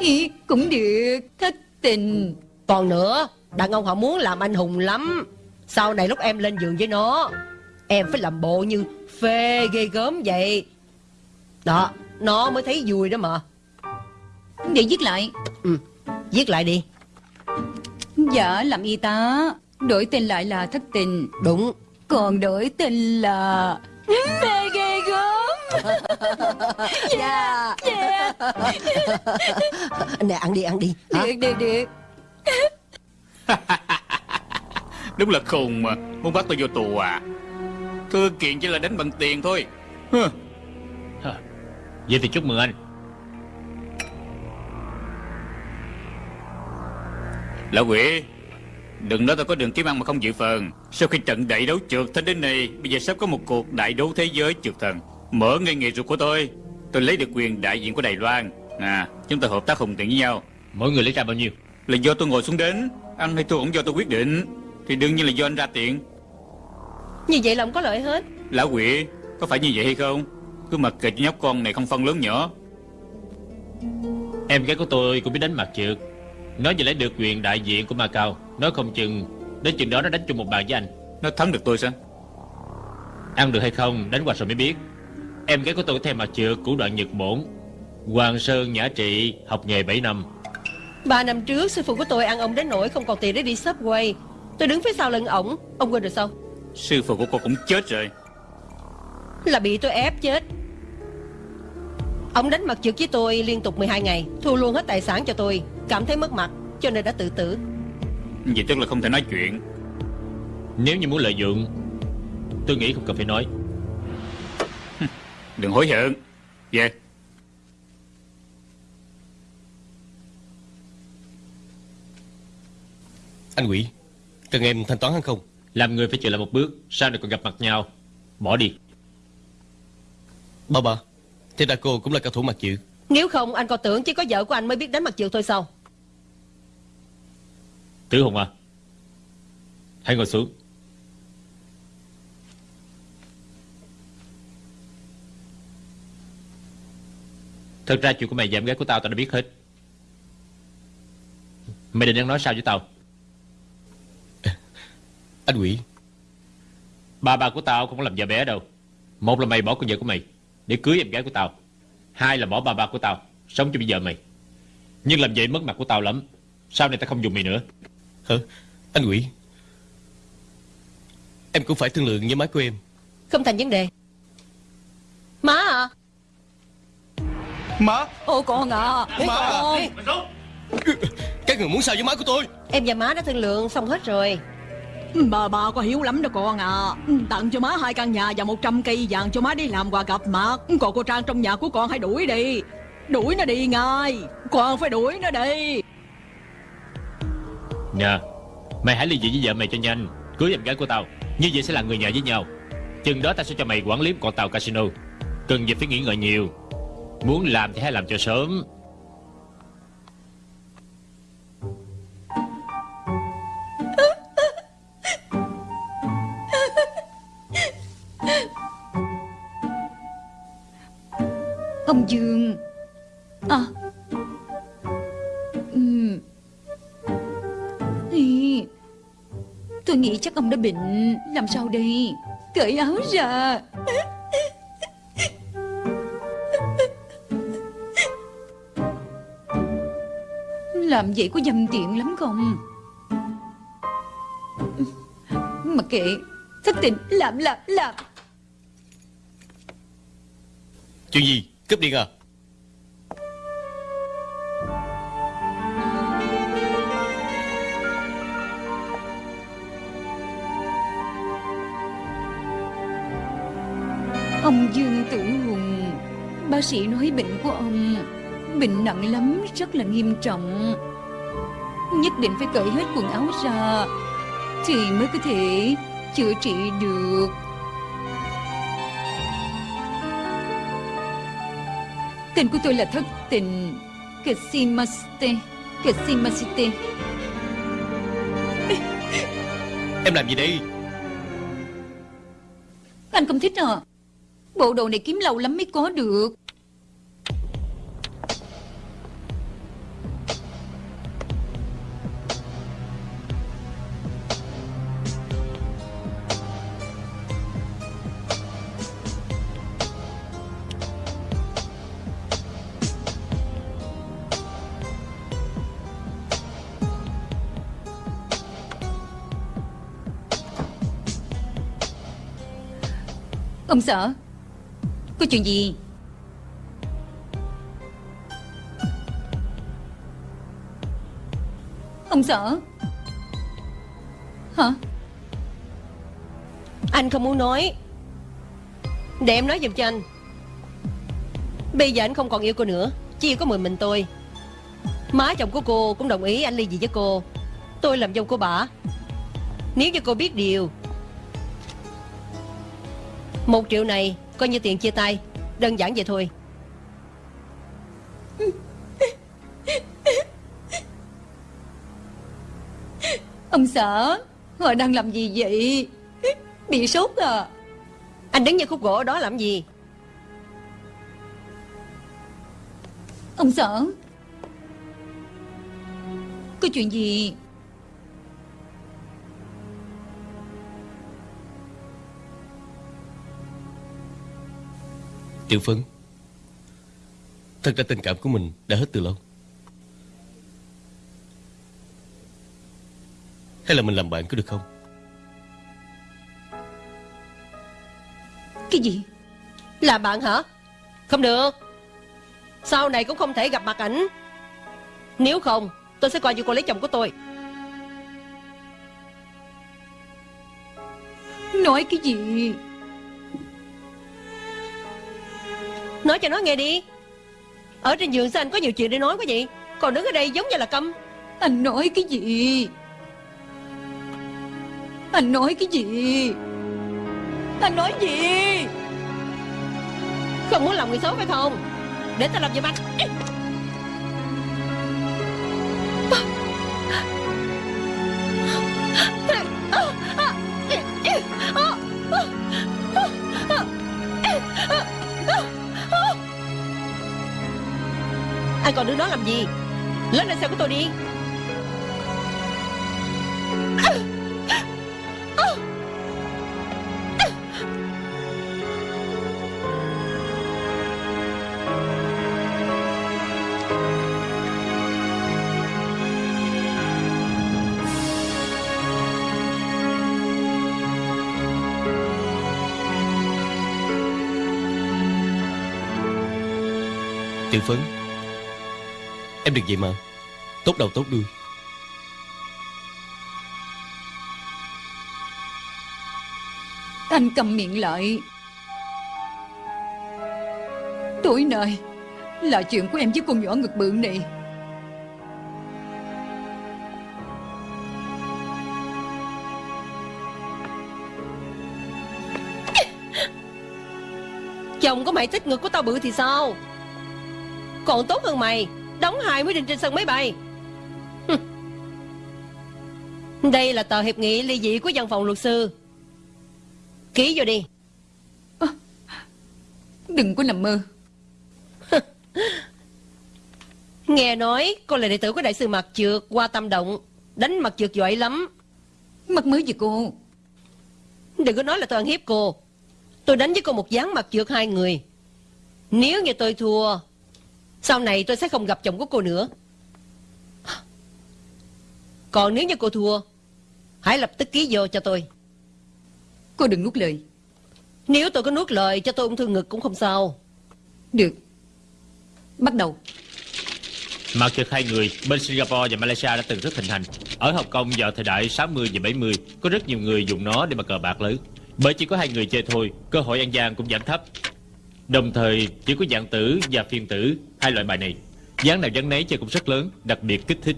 Ý, Cũng được. Thất tình Còn nữa Đàn ông họ muốn làm anh hùng lắm. Sau này lúc em lên giường với nó Em phải làm bộ như phê ghê gớm vậy. Đó Nó mới thấy vui đó mà. Để viết lại. Ừ Viết lại đi. Dạ làm y tá Đổi tên lại là thất tình. Đúng. Còn đổi tên là Mê ghê gớm. Dạ. Yeah. Nè ăn đi ăn đi? Được được được Đúng là khùng mà. Muốn bắt tôi vô tù à? Thư kiện chỉ là đánh bằng tiền thôi. Vậy thì chúc mừng anh. Lão quỷ Đừng nói tôi có đường kiếm ăn mà không dự phần. Sau khi trận đại đấu trượt thân đến này Bây giờ sắp có một cuộc đại đấu thế giới trượt thần. Mở ngay nghề ruột của tôi. Tôi lấy được quyền đại diện của Đài Loan. À chúng ta hợp tác hùng tiện với nhau. Mỗi người lấy ra bao nhiêu Là do tôi ngồi xuống đến Ăn hay thua cũng do tôi quyết định Thì đương nhiên là do anh ra tiền Như vậy là không có lợi hết. Lão quỷ Có phải như vậy hay không? Cứ mặc kệ cho nhóc con này không phân lớn nhỏ. Em gái của tôi cũng biết đánh mặt trượt. Nó vừa lấy được quyền đại diện của Macau Nó không chừng Đến chừng đó nó đánh chung một bàn với anh. Nó thắng được tôi sao? Ăn được hay không đánh qua rồi mới biết. Em gái của tôi có theo mặt trượt của đoạn Nhật Bổn. Hoàng Sơn Nhã Trị Học nghề 7 năm Ba năm trước sư phụ của tôi ăn ông đến nỗi không còn tiền để đi subway. Tôi đứng phía sau lưng ổng. Ông quên rồi sao? Sư phụ của cô cũng chết rồi. Là bị tôi ép chết. Ông đánh mặt trượt với tôi liên tục 12 ngày Thu luôn hết tài sản cho tôi. Cảm thấy mất mặt Cho nên đã tự tử. Vậy tức là không thể nói chuyện. Nếu như muốn lợi dụng Tôi nghĩ không cần phải nói. Đừng hối hận. Về Anh quỷ Cần em thanh toán hắn không? Làm người phải chịu lại một bước Sau này còn gặp mặt nhau. Bỏ đi. Ba ba Thế đại cô cũng là cao thủ mặt chữ. Nếu không anh còn tưởng chỉ có vợ của anh mới biết đánh mặt trượt thôi sao? Tử Hùng à Hãy ngồi xuống. Thật ra chuyện của mày và em gái của tao tao đã biết hết. Mày định đang nói sao với tao Anh quỷ Ba ba của tao không có làm vợ bé đâu. Một là mày bỏ con vợ của mày Để cưới em gái của tao. Hai là bỏ ba ba của tao Sống cho bây giờ mày. Nhưng làm vậy mất mặt của tao lắm Sau này tao không dùng mày nữa. Hả Anh quỷ Em cũng phải thương lượng với má của em. Không thành vấn đề. Má à. Má. Ô con à. Má. Con. Các người muốn sao với má của tôi? Em và má đã thương lượng xong hết rồi Ừ, bà bà có hiếu lắm đó con à Tặng cho má hai căn nhà và 100 cây vàng cho má đi làm quà gặp mặt. Ừ, còn cô Trang trong nhà của con hãy đuổi đi. Đuổi nó đi ngay. Con phải đuổi nó đi. Nè Mày hãy ly dị với vợ mày cho nhanh. Cưới em gái của tao, Như vậy sẽ là người nhà với nhau. Chừng đó tao sẽ cho mày quản lý con tàu casino. Cần gì phải nghĩ ngợi nhiều. Muốn làm thì hãy làm cho sớm. Ông Dương À. Ừ. Ý, Tôi nghĩ chắc ông đã bệnh. Làm sao đây? Cởi áo ra. Làm vậy có dâm tiện lắm không? Mặc kệ. Thất tình. Làm làm làm. Chuyện gì? Cướp điện à Ông Dương Tử Hùng, Bác sĩ nói bệnh của ông Bệnh nặng lắm, Rất là nghiêm trọng. Nhất định phải cởi hết quần áo ra Thì mới có thể chữa trị được. Tên của tôi là Thất Tình. Kasimaste Kasimasite Em làm gì đây? Anh không thích à? Bộ đồ này kiếm lâu lắm mới có được sợ? Có chuyện gì? Ông sợ? Hả? Anh không muốn nói. Để em nói giùm cho anh. Bây giờ anh không còn yêu cô nữa. Chỉ yêu có mình mình tôi. Má chồng của cô cũng đồng ý anh ly dị với cô. Tôi làm dâu của bà. Nếu như cô biết điều một triệu này Coi như tiền chia tay. Đơn giản vậy thôi. Ông sợ? Họ đang làm gì vậy? Bị sốt à? Anh đứng như khúc gỗ đó làm gì? Ông sợ? Có chuyện gì Tiểu Phấn. Thật ra tình cảm của mình đã hết từ lâu. Hay là mình làm bạn có được không? Cái gì? Là bạn hả? Không được. Sau này cũng không thể gặp mặt ảnh. Nếu không tôi sẽ coi như cô lấy chồng của tôi. Nói cái gì Nói cho nó nghe đi Ở trên giường sao anh có nhiều chuyện để nói quá vậy Còn đứng ở đây giống như là câm Anh nói cái gì Anh nói cái gì Anh nói gì Không muốn làm người xấu phải không Để tao làm giùm anh Anh còn đứng đó làm gì? Lên lên xe của tôi đi. Tiểu Phấn Em đừng vậy mà. Tốt đầu tốt đuôi. Anh cầm miệng lại. Tối nay Là chuyện của em với con nhỏ ngực bự này. Chồng của mày thích ngực của tao bự thì sao? Còn tốt hơn mày. Đóng hai mới định trên sân máy bay. Đây là tờ hiệp nghị ly dị của văn phòng luật sư. Ký vô đi. Đừng có nằm mơ. Nghe nói cô là đệ tử của đại sư Mạc Trượt qua tâm động Đánh mặt trượt giỏi lắm. Mắc mới gì cô? Đừng có nói là tôi ăn hiếp cô. Tôi đánh với cô một gián mặt trượt hai người. Nếu như tôi thua Sau này tôi sẽ không gặp chồng của cô nữa Còn nếu như cô thua Hãy lập tức ký vô cho tôi Cô đừng nuốt lời Nếu tôi có nuốt lời cho tôi ung thư ngực cũng không sao Được Bắt đầu Mặt trượt hai người bên Singapore và Malaysia đã từng rất thịnh hành. Ở Hồng Kông vào thời đại 60 và 70 có rất nhiều người dùng nó để mà cờ bạc lớn. Bởi chỉ có hai người chơi thôi, cơ hội ăn gian cũng giảm thấp. Đồng thời chỉ có dạng tử và phiên tử hai loại bài này. Dáng nào dáng nấy chơi cũng rất lớn, đặc biệt kích thích.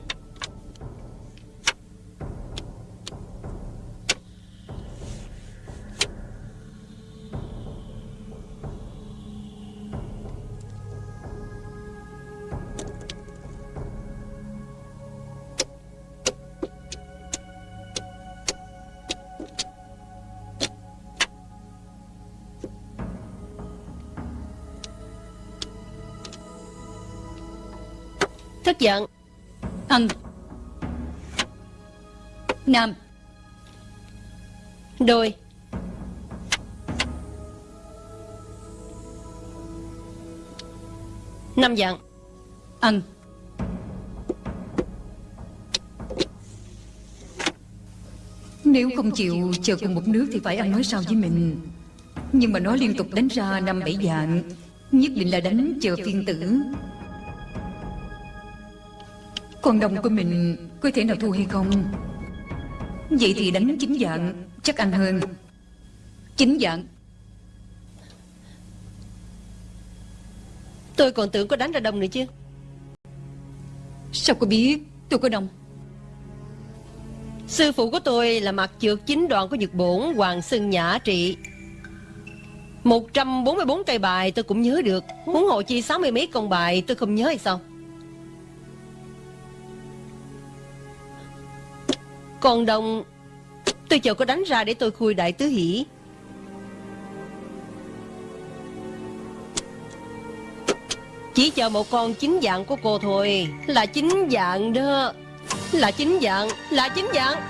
Giận. Ân Nam. Đôi. Năm dặn Ân Nếu không chịu chờ cùng một nước thì phải ăn nói sao với mình. Nhưng mà nó liên tục đánh ra năm bảy dạng Nhất định là đánh chờ phiên tử Con đồng của mình có thể nào thua hay không? Vậy thì đánh chính dạng chắc ăn hơn. Chính dạng. Tôi còn tưởng có đánh ra đông nữa chứ. Sao cô biết? Tôi có đồng. Sư phụ của tôi là mặt trượt chính đoạn của Nhật Bổn Hoàng Sưng Nhã Trị. 144 cây bài tôi cũng nhớ được. Huống hộ chi 60 mấy con bài tôi không nhớ hay sao Còn đồng, Tôi chờ có đánh ra để tôi khui đại tứ hỷ. Chỉ chờ một con chính dạng của cô thôi. Là chính dạng đó. Là chính dạng, Là chính dạng.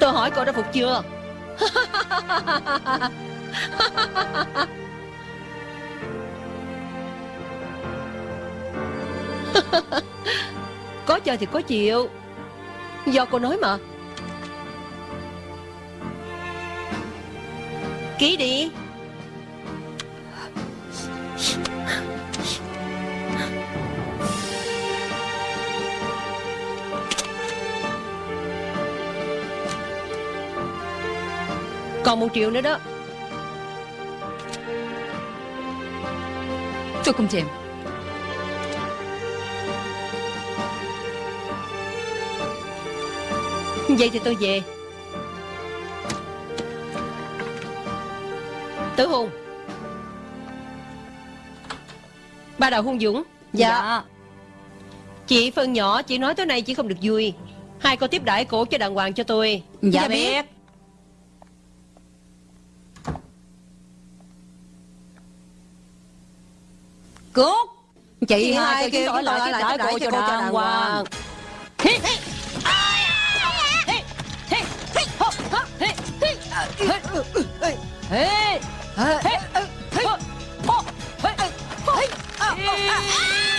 Tôi hỏi cậu đã phục chưa? Có chơi thì có chịu. Do cô nói mà. Ký đi. Còn một triệu nữa đó. Tôi không chèm. Vậy thì tôi về. Tử Hùng. Ba Đào Hung Dũng. Dạ. Chị phân nhỏ Chị nói tối nay chị không được vui. Hai cô tiếp đãi cổ cho đàng hoàng cho tôi. Dạ biết. Cút. Chị hai kêu tôi lại tiếp đãi cô cho đàng hoàng 嘿，哎，哎，哎，哎，哎，哎，跑，跑，哎，跑，哎，啊啊啊！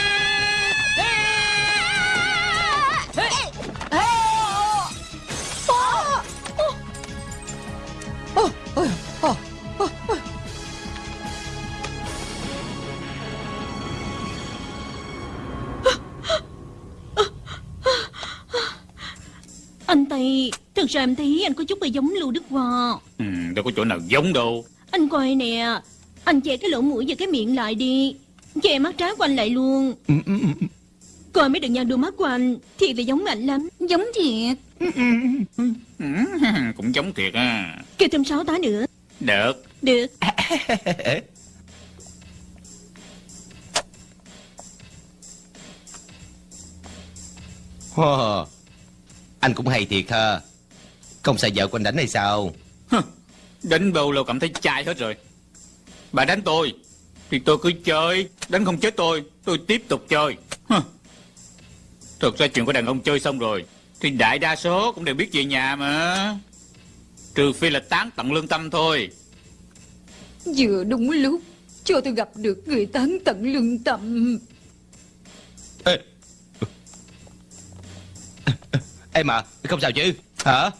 Anh Tây Thực ra em thấy anh có chút hơi giống Lưu Đức Hòa ừ, Đâu có chỗ nào giống đâu. Anh coi nè Anh che cái lỗ mũi và cái miệng lại đi. Che mắt trái của anh lại luôn. Coi mấy đường nhăn đôi mắt của anh Thiệt là giống anh lắm. Giống thiệt. Ừ, Cũng giống thiệt à Kêu thêm sáu tá nữa. Được. Được. Wow. Anh cũng hay thiệt ha. Không sợ vợ của anh đánh hay sao? Đánh bầu là cảm thấy chai hết rồi. Bà đánh tôi Thì tôi cứ chơi. Đánh không chết tôi Tôi tiếp tục chơi. Hừ. Thực ra chuyện của đàn ông chơi xong rồi Thì đại đa số cũng đều biết về nhà mà. Trừ phi là tán tận lương tâm thôi. Vừa đúng lúc Cho tôi gặp được người tán tận lương tâm. Ê. Em à Không sao chứ Hả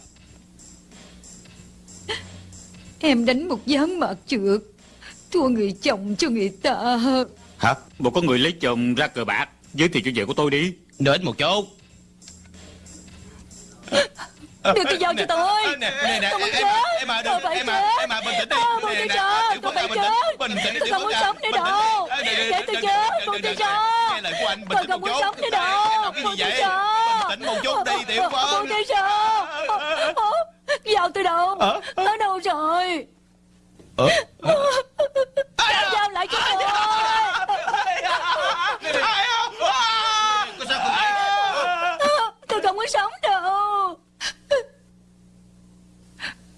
Em đánh một gián mạc trượt Thua người chồng cho người ta Hả Một có người lấy chồng ra cờ bạc Giới thiệu cho vợ của tôi đi ít một chút Đưa cái dao cho tôi Nè, nè, nè, Tôi muốn em chết à, em à, đừng, phải em à, chết em à, bình tĩnh đi. Tôi nè, chết Tôi à, phải chết bình tĩnh đi, Tôi không muốn à. sống nữa đâu Để tôi chết tôi anh, bình Tôi không muốn sống nữa đâu tôi vậy? ra Bình tĩnh một chút đi, Tiểu Phước. Buông tôi ra Dao tôi đâu? Ờ? Nó đâu rồi? Ờ? Trả dao lại cho tôi? Có không? Vậy? Tôi không muốn sống đâu.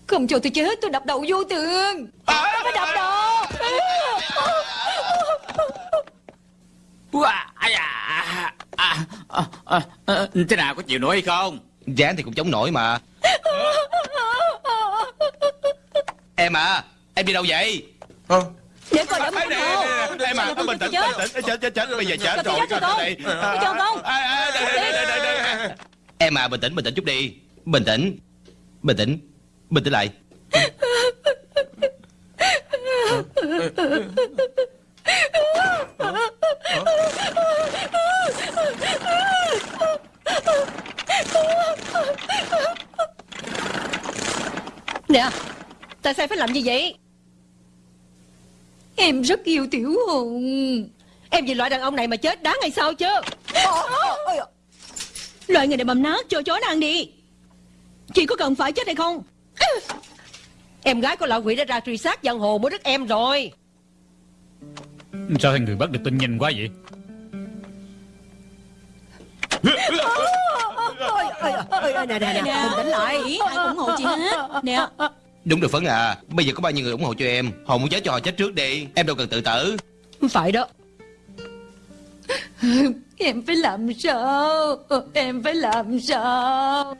Không cho tôi chết tôi đập đầu vô tường. Tôi phải đập đầu Wow, à, à, à, à, à, Thế nào có chịu nổi hay không Ráng thì cũng chống nổi mà Em à Em đi đâu vậy Để coi nè, đâu nè, nè, Em à bình tĩnh chết. bình tĩnh Chết chết chết Bây giờ chết rồi con. đây. Tôi cho con. À, à, đây, đây, đây, đây, đây, đây. Em à bình tĩnh bình tĩnh chút đi Bình tĩnh Bình tĩnh Bình tĩnh lại Nè, Tại sao phải làm như vậy? Em rất yêu Tiểu Hùng. Em vì loại đàn ông này mà chết đáng hay sao chứ? Loại người này mầm nát, cho chó nó ăn đi. Chị có cần phải chết hay không? Em gái của lão quỷ đã ra truy sát giang hồ mới đất em rồi. Sao thằng người bắt được tin nhanh quá vậy? Ôi, ôi, ôi, ôi, Nè nè nè Bình tĩnh lại ai cũng ủng hộ chị hết Nè Đúng được Phấn à Bây giờ có bao nhiêu người ủng hộ cho em? Họ muốn chết cho họ chết trước đi Em đâu cần tự tử. Phải đó. Em phải làm sao? Em phải làm sao?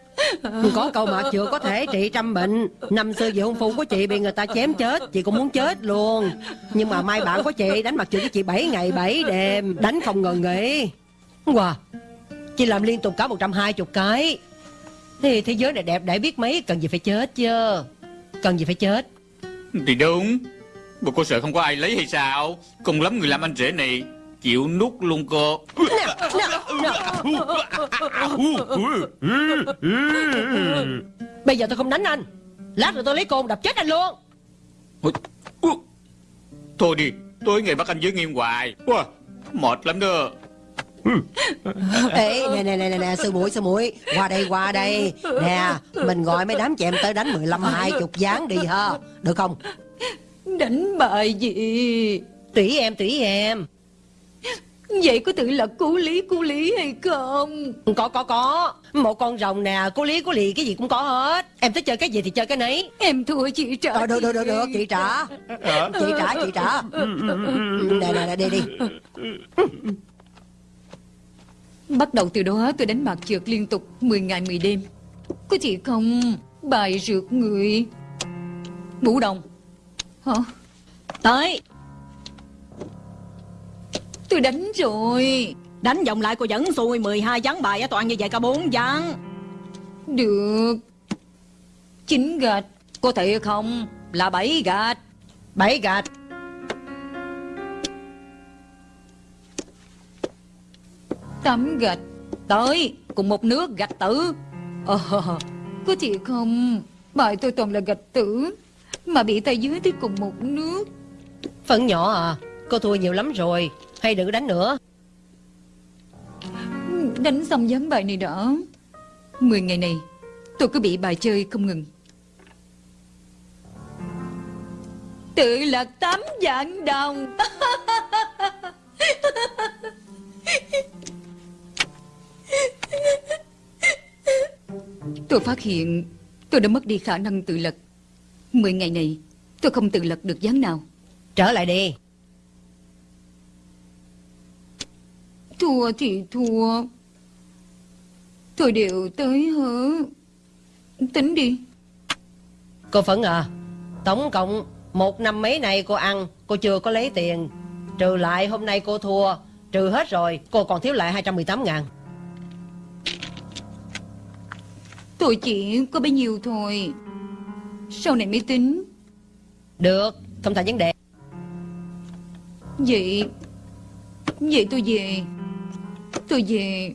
Có câu mà chưa có thể trị trăm bệnh. Năm xưa vị hôn phu của chị bị người ta chém chết Chị cũng muốn chết luôn. Nhưng mà mai bạn của chị đánh mặt trượt với chị 7 ngày 7 đêm Đánh không ngừng nghỉ. Wow Chị làm liên tục cả 120 cái. Thì thế giới này đẹp để biết mấy Cần gì phải chết chứ. Cần gì phải chết. Thì đúng. Bộ cô sợ không có ai lấy hay sao? Cùng lắm người làm anh rể này Chịu nút luôn cô. Bây giờ tôi không đánh anh. Lát rồi tôi lấy côn đập chết anh luôn. Thôi đi Tôi ngày bắt anh giới nghiêm hoài. Mệt lắm đó Ê nè nè nè nè, nè sư muội sư muội. Qua đây qua đây. Nè mình gọi mấy đám chèm tới đánh 15 20 gián đi ha. Được không? Đánh bài gì? Tùy em tùy em. Vậy có tự là cứu lý cứu lý hay không? Có có có. Một con rồng nè Cô lý cô lì cái gì cũng có hết. Em thích chơi cái gì thì chơi cái nấy. Em thua chị trả Ờ, được được được được. Chị trả. Chị trả chị trả. Nè nè nè đi đi Bắt đầu từ đó tôi đánh bạc trượt liên tục 10 ngày 10 đêm. Có chị không? Bài rượt người. Ngũ đồng. Hả? Tới. Tôi đánh rồi. Đánh vòng lại cô vẫn xui 12 ván bài á toàn như vậy cả 4 ván Được. Chín gạch. Có thể không? Là bảy gạch. Bảy gạch Tám gạch Tới Cùng một nước gạch tử. Ờ Có chị không? Bài tôi toàn là gạch tử Mà bị tay dưới tới cùng một nước Phần nhỏ à Cô thua nhiều lắm rồi Hay đừng đánh nữa. Đánh xong gián bài này đã. Mười ngày này Tôi cứ bị bài chơi không ngừng. Tự lật tám vạn đồng Tôi phát hiện tôi đã mất đi khả năng tự lật Mười ngày này tôi không tự lật được gián nào. Trở lại đi. Thua thì thua. Thôi đều tới hả Tính đi. Cô Phấn à Tổng cộng một năm mấy này cô ăn? Cô chưa có lấy tiền. Trừ lại hôm nay cô thua Trừ hết rồi Cô còn thiếu lại 218 ngàn Tôi chỉ có bấy nhiêu thôi. Sau này mới tính. Được Không thành vấn đề. Vậy Vậy tôi về. Tôi về.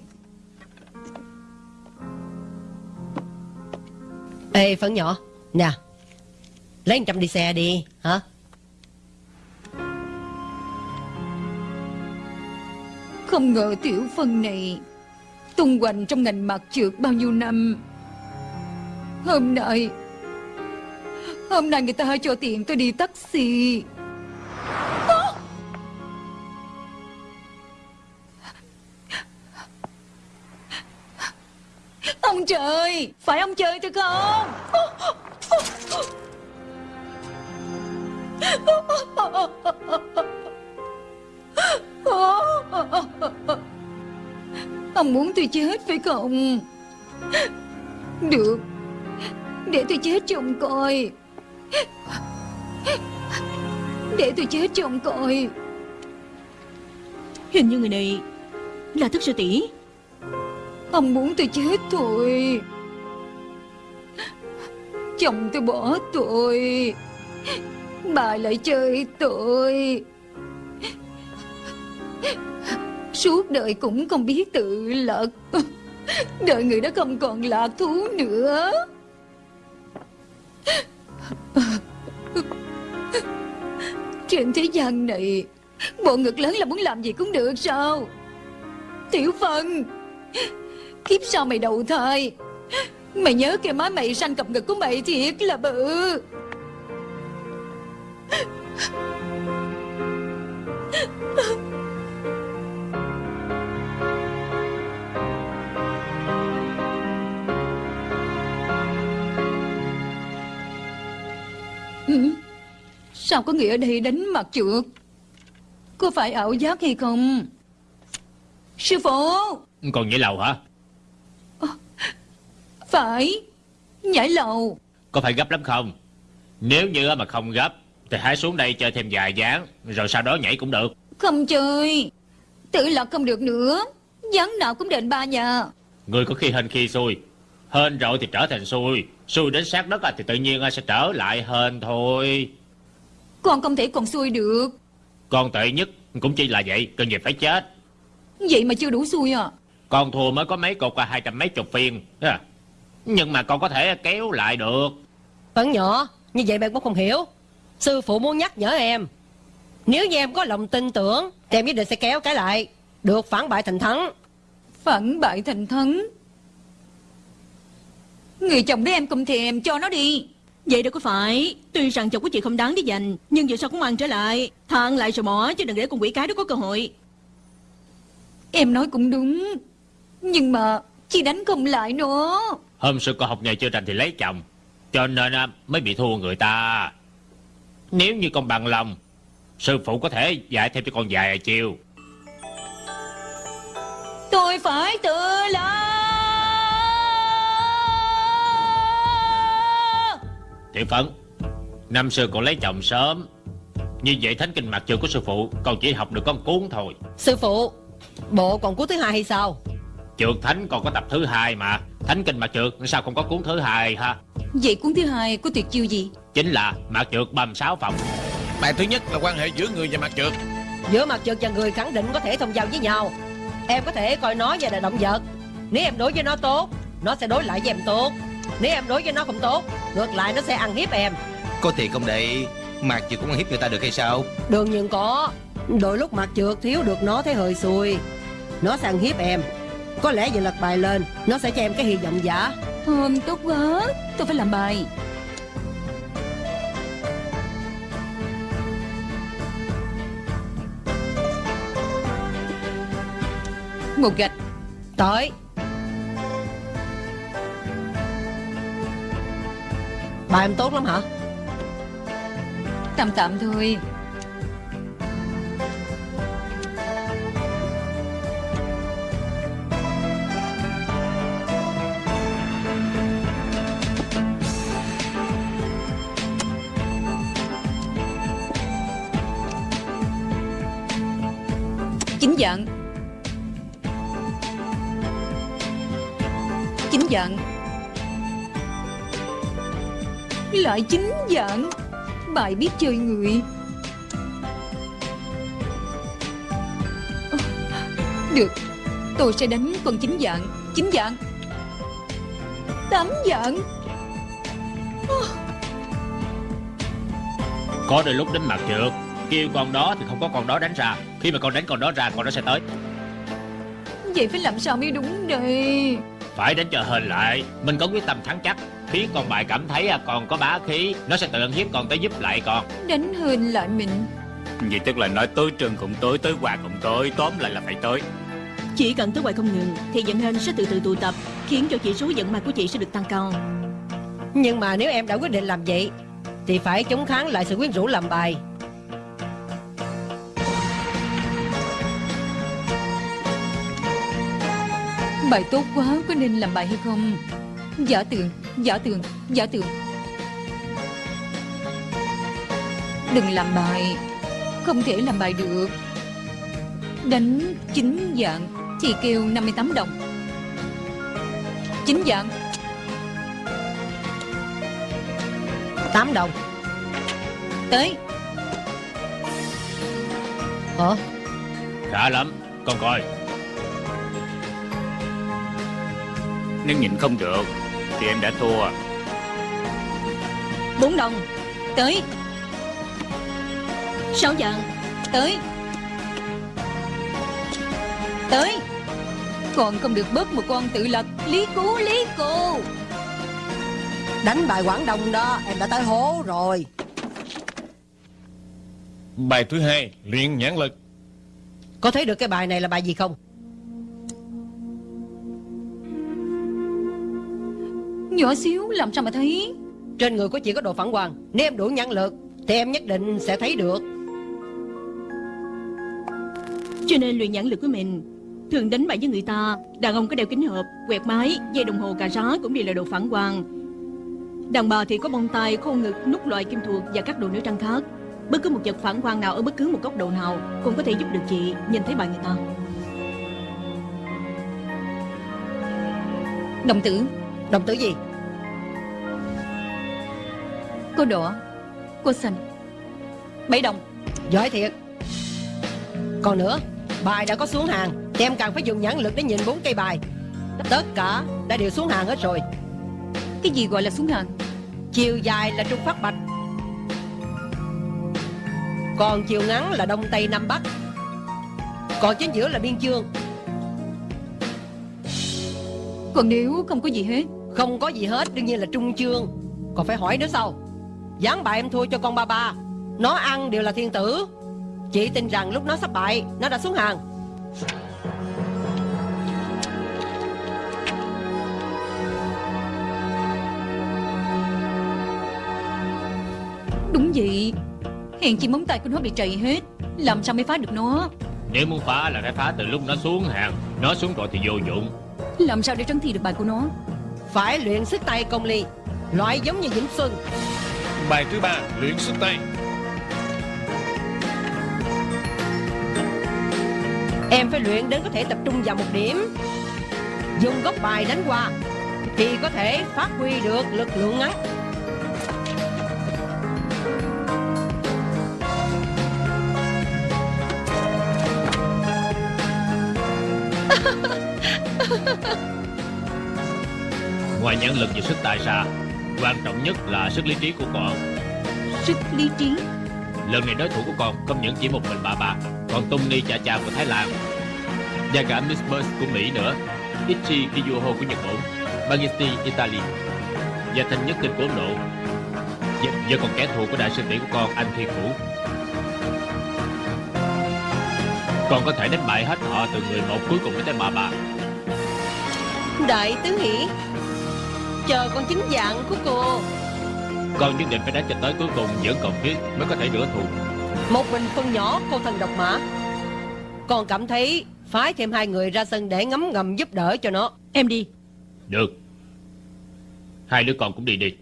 Ê Phấn nhỏ Nè Lấy 100 đi xe đi Hả? Không ngờ tiểu phân này Tung hoành trong ngành mặt trượt bao nhiêu năm Hôm nay Hôm nay người ta cho tiền tôi đi taxi. Ông trời, Phải ông trời tôi không? Ông muốn tôi chết phải không? Được. Để tôi chết cho ông coi. Để tôi chết cho ông coi. Hình như người này Là thức sư tỷ. Ông muốn tôi chết thôi. Chồng tôi bỏ tôi. Bà lại chơi tôi. Suốt đời cũng không biết tự lật Đời người đó không còn lạc thú nữa trên thế gian này, Bộ ngực lớn là muốn làm gì cũng được sao? Tiểu Phân Kiếp sau mày đầu thai, Mày nhớ cái má mày sanh cặp ngực của mày thiệt là bự. Ừ. Sao có nghĩa ở đây đánh mặt trượt? Có phải ảo giác hay không? Sư phụ! Còn nhảy lầu hả? Phải. Nhảy lầu. Có phải gấp lắm không? Nếu như mà không gấp Thì hãy xuống đây chơi thêm vài ván Rồi sau đó nhảy cũng được. Không chơi. Tự lật không được nữa. Gián nào cũng đền ba nhà. Người có khi hên khi xui Hên rồi thì trở thành xui Xui đến sát đất à, thì tự nhiên sẽ trở lại hên thôi. Con không thể còn xui được. Con tệ nhất cũng chỉ là vậy Cần gì phải chết. Vậy mà chưa đủ xui à? Con thua mới có mấy cột qua hai trăm mấy chục phiên à. Nhưng mà con có thể kéo lại được. Phấn nhỏ Như vậy bạn cũng không hiểu. Sư phụ muốn nhắc nhở em. Nếu như em có lòng tin tưởng Thì em nhất định sẽ kéo cái lại. Được phản bại thành thắng. Phản bại thành thắng Người chồng đấy em không thèm cho nó đi. Vậy đâu có phải. Tuy rằng chồng của chị không đáng để dành Nhưng dù sao cũng ăn trở lại. Thằng lại rồi bỏ Chứ đừng để con quỷ cái đó có cơ hội. Em nói cũng đúng. Nhưng mà Chị đánh không lại nữa Hôm xưa con học nghề chưa rành thì lấy chồng Cho nên à, mới bị thua người ta. Nếu như con bằng lòng Sư phụ có thể dạy thêm cho con vài chiêu Tôi phải tự Tiểu Phấn Năm xưa con lấy chồng sớm. Như vậy thánh kinh mặt trường của sư phụ Con chỉ học được con cuốn thôi. Sư phụ Bộ còn cuốn thứ hai hay sao? Trượt thánh còn có tập thứ hai mà. Thánh kinh mặt trượt sao không có cuốn thứ hai ha? Vậy cuốn thứ hai có tuyệt chiêu gì? Chính là mặt trượt 36 phòng Bài thứ nhất là quan hệ giữa người và mặt trượt Giữa mặt trượt và người khẳng định có thể thông giao với nhau. Em có thể coi nó như là động vật. Nếu em đối với nó tốt Nó sẽ đối lại với em tốt nếu em đối với nó không tốt Ngược lại nó sẽ ăn hiếp em. Có thiệt không đệ Mạc Dược cũng ăn hiếp người ta được hay sao? Đương nhiên có. Đôi lúc Mạc Dược thiếu được nó thấy hơi xui. Nó sẽ ăn hiếp em. Có lẽ giờ lật bài lên Nó sẽ cho em cái hy vọng giả. Hôm tốt quá Tôi phải làm bài. Một gạch Tới. Bà em tốt lắm hả? Tạm tạm thôi. Chính giận, Chính giận. Lại chính dạng. Bài biết chơi người. Được Tôi sẽ đánh con chính dạng. Chính dạng. Tám dạng. Có đôi lúc đánh mặt trượt. Kêu con đó thì không có con đó đánh ra. Khi mà con đánh con đó ra con đó sẽ tới. Vậy phải làm sao mới đúng đây? Phải đánh cho hên lại. Mình có quyết tâm thắng chắc Khiến con bài cảm thấy à, con có bá khí. Nó sẽ tự ăn hiếp con tới giúp lại con. Đánh hên lại mình. Vậy tức là nói tới trường cũng tới Tới quà cũng tới Tóm lại là phải tới. Chỉ cần tới hoài không ngừng Thì vận hên sẽ từ từ tụ tập Khiến cho chỉ số vận may của chị sẽ được tăng cao. Nhưng mà nếu em đã quyết định làm vậy Thì phải chống kháng lại sự quyến rũ làm bài. Bài tốt quá Có nên làm bài hay không Giả tường Giả tường Giả tường Đừng làm bài Không thể làm bài được. Đánh chính dạng Thì kêu 58 đồng. Chính dạng. 8 đồng. Tới. Hả Khá lắm Con coi. Nếu nhìn không được Thì em đã thua. 4 đồng. Tới. Sáu dạng Tới. Tới. Còn không được bớt một con tự lật Lý cú lý cô Đánh bài Quảng Đông đó Em đã tới hố rồi. Bài thứ hai Luyện nhãn lực. Có thấy được cái bài này là bài gì không Nhỏ xíu làm sao mà thấy? Trên người của chị có đồ phản quang Nếu em đủ nhãn lực Thì em nhất định sẽ thấy được. Cho nên luyện nhãn lực của mình Thường đánh bại với người ta Đàn ông có đeo kính hộp, quẹt máy, dây đồng hồ cà rá Cũng đều là đồ phản quang Đàn bà thì có bông tai, khô ngực, nút loại kim thuộc Và các đồ nữ trang khác. Bất cứ một vật phản quang nào ở bất cứ một góc độ nào Cũng có thể giúp được chị nhìn thấy bài người ta. Đồng tử. Đồng tử gì Cô đỏ Cô xanh Bảy đồng. Giỏi thiệt. Còn nữa Bài đã có xuống hàng. Em càng phải dùng nhãn lực để nhìn bốn cây bài. Tất cả đã đều xuống hàng hết rồi. Cái gì gọi là xuống hàng? Chiều dài là trung phát bạch. Còn chiều ngắn là đông tây nam bắc. Còn chính giữa là biên chương. Còn nếu không có gì hết? Không có gì hết đương nhiên là trung chương. Còn phải hỏi nữa sao Gián bài em thua cho con ba ba. Nó ăn đều là thiên tử. Chị tin rằng lúc nó sắp bại Nó đã xuống hàng. Đúng vậy. Hèn chi móng tay của nó bị trầy hết Làm sao mới phá được nó? Nếu muốn phá là phải phá từ lúc nó xuống hàng. Nó xuống rồi thì vô dụng. Làm sao để trấn thi được bài của nó? Phải luyện sức tay công ly Loại giống như Vĩnh Xuân Bài thứ ba Luyện sức tay. Em phải luyện đến có thể tập trung vào một điểm. Dùng góc bài đánh qua Thì có thể phát huy được lực lượng ngắn. Ngoài nhãn lực và sức tài ra Quan trọng nhất là sức lý trí của con. Sức lý trí? Lần này đối thủ của con không những chỉ một mình bà bà Còn Tony Cha Cha của Thái Lan. Và cả Miss Burst của Mỹ nữa. Ichi Kiyoho của Nhật Bản. Bangisti Italy. Và thanh nhất kinh của Ấn Độ và, và còn kẻ thù của đại sư tỷ của con anh Thi Cũ Con có thể đánh bại hết họ từ người một cuối cùng đến tới bà bà Đại tứ hỷ Chờ con chính dạng của cô. Con nhất định phải đánh cho tới cuối cùng vẫn còn thiết Mới có thể rửa thù Một mình phân nhỏ cô thần độc mã. Con cảm thấy Phái thêm hai người ra sân để ngấm ngầm giúp đỡ cho nó. Em đi. Được. Hai đứa con cũng đi đi.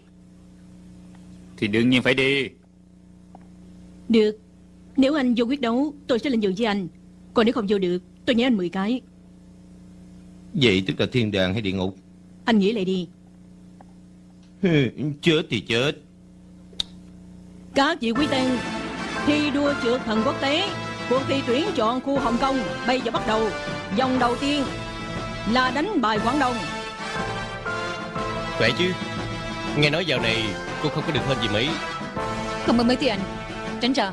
Thì đương nhiên phải đi. Được. Nếu anh vô quyết đấu Tôi sẽ lên giường với anh. Còn nếu không vô được Tôi nhớ anh 10 cái. Vậy tức là thiên đàng hay địa ngục? Anh nghĩ lại đi Chết thì chết. Các vị quý tên Thi đua trượt thần quốc tế Cuộc thi tuyển chọn khu Hồng Kông Bây giờ bắt đầu. Vòng đầu tiên Là đánh bài Quảng Đông. Khỏe chứ? Nghe nói dạo này cô không có được hơn gì mấy. Không ơn mấy tiền Tránh ra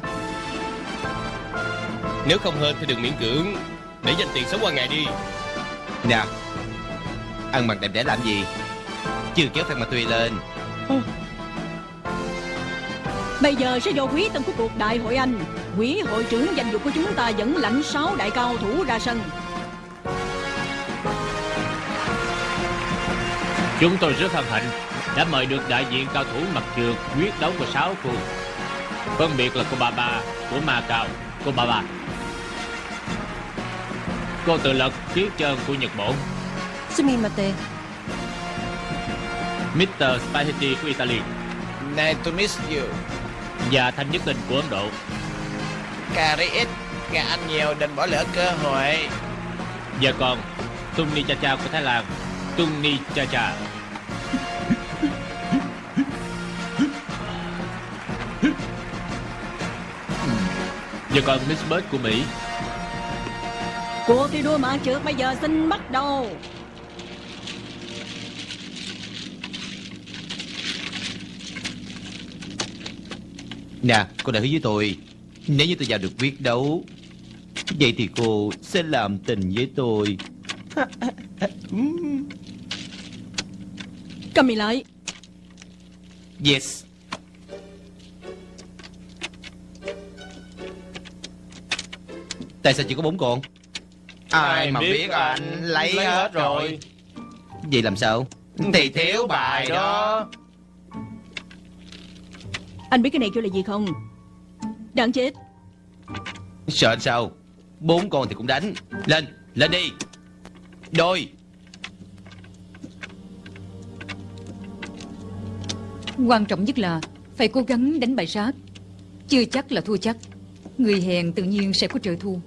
Nếu không hơn thì đừng miễn cưỡng. Để dành tiền sống qua ngày đi. Nè Ăn mặc đẹp đẽ làm gì Chưa kéo Phan Ma Tùy lên. Bây giờ sẽ vô quý tân của cuộc đại hội Anh. Quỹ hội trưởng danh dự của chúng ta dẫn lãnh sáu đại cao thủ ra sân. Chúng tôi rất hân hạnh Đã mời được đại diện cao thủ mặt trượt Quyết đấu của sáu khu Phân biệt là cô Bà Bà Của Ma Cao Cô Bà Bà Cô tự lực Tuyết Trơn của Nhật Bản Sumimate Mr. Spaghetti của Italy. Nice to meet you. Và Thanh Nhất Tình của Ấn Độ. Cà ri ít Gà ăn nhiều đừng bỏ lỡ cơ hội. Và còn Tung Ni Cha Cha của Thái Lan. Tung Ni Cha Cha. Và còn Miss Bird của Mỹ. Cuộc thi đua mã trượt bây giờ xin bắt đầu Nè cô đã hứa với tôi Nếu như tôi vào được quyết đấu Vậy thì cô sẽ làm tình với tôi. Cầm mì lại Yes. Tại sao chỉ có bốn con? Ai mà biết anh lấy hết rồi. Vậy làm sao? Thì thiếu bài đó Anh biết cái này kêu là gì không? Đáng chết. Sợ anh sao? Bốn con thì cũng đánh. Lên, lên đi. Đôi. Quan trọng nhất là Phải cố gắng đánh bại sát Chưa chắc là thua chắc. Người hèn tự nhiên sẽ có trợ thù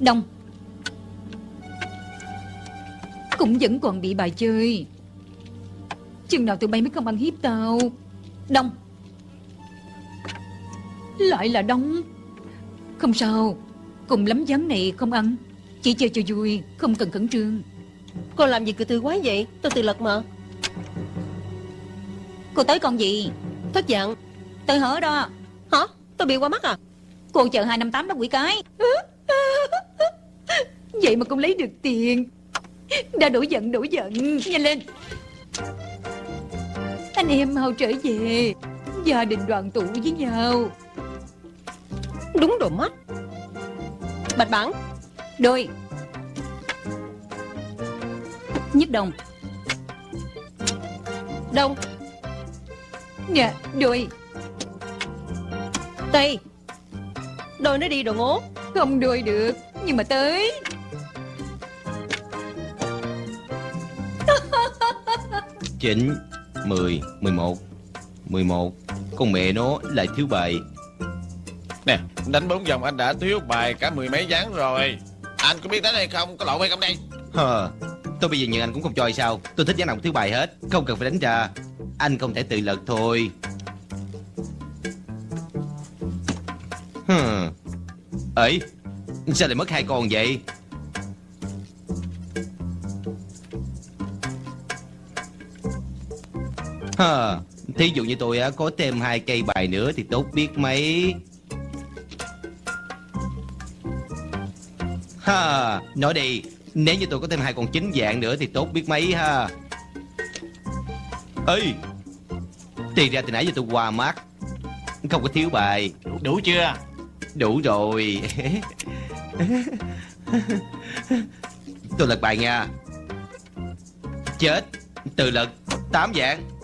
Đông Cũng vẫn còn bị bài chơi. Chừng nào tụi bay mới không ăn hiếp tao. Đông. Lại là đông. Không sao. Cùng lắm gián này không ăn. Chỉ chơi cho vui Không cần khẩn trương. Cô làm gì cứ tư quá vậy? Tôi tự lực mà. Cô tới con gì? Thất dạng. Tôi hở đó. Hả? Tôi bị qua mắt à? Cô chờ 258 đó quỷ cái. Vậy mà cũng lấy được tiền Đã đổ giận đổ giận. Nhanh lên. Anh em mau trở về. Gia đình đoàn tụ với nhau. Đúng đồ mắt Bạch bản. Đôi. Nhất đồng. Đông. Nè đôi. Tây. Đôi nó đi đồ ngố. Không đôi được Nhưng mà tới Chín Mười Mười một. Mười một Con mẹ nó lại thiếu bài. Nè đánh bốn vòng anh đã thiếu bài cả mười mấy ván rồi. Anh có biết đánh hay không? Có lộn hay không đây? Hờ Tôi bây giờ nhận anh cũng không cho hay sao. Tôi thích dáng nào thiếu bài hết. Không cần phải đánh ra. Anh không thể tự lực thôi. Hừ. ấy sao lại mất hai con vậy Hờ, thí dụ như tôi á, có thêm hai cây bài nữa thì tốt biết mấy. Ha, nói đi, nếu như tôi có thêm hai con chính dạng nữa thì tốt biết mấy ha. Ê, Tiền ra từ nãy giờ tôi qua mắt Không có thiếu bài. Đủ chưa? Đủ rồi. Tôi lật bài nha. Chết Từ lật Tám dạng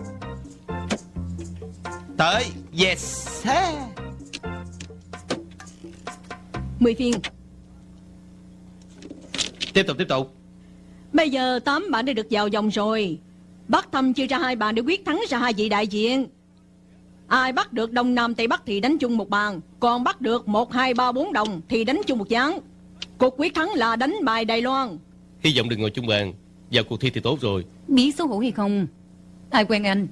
Tới Yes. Mười phiên. Tiếp tục tiếp tục. Bây giờ tám bạn đã được vào vòng rồi. Bắc thăm chia ra hai bàn để quyết thắng ra hai vị đại diện. Ai bắt được Đông Nam Tây Bắc thì đánh chung một bàn. Còn bắt được một hai ba bốn đồng thì đánh chung một chán Cuộc quyết thắng là đánh bài Đài Loan. Hy vọng đừng ngồi chung bàn. Vào cuộc thi thì tốt rồi. Biết xấu hổ hay không? Ai quen anh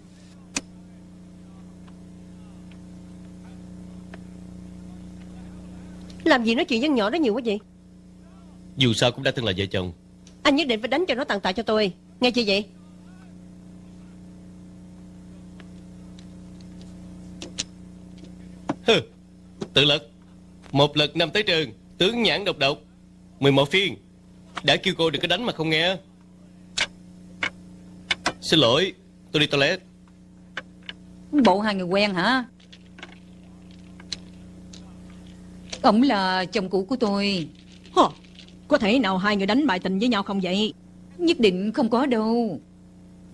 Làm gì nói chuyện dân nhỏ đó nhiều quá vậy? Dù sao cũng đã từng là vợ chồng. Anh nhất định phải đánh cho nó tàn tạ cho tôi. Nghe chưa vậy? Hừ, Tự lực. Một lực năm tới trường Tướng nhãn độc độc. 11 phiên. Đã kêu cô đừng có đánh mà không nghe. Xin lỗi Tôi đi toilet. Bộ hai người quen hả Ông là chồng cũ của tôi. Hờ, Có thể nào hai người đánh bài tình với nhau không vậy? Nhất định không có đâu.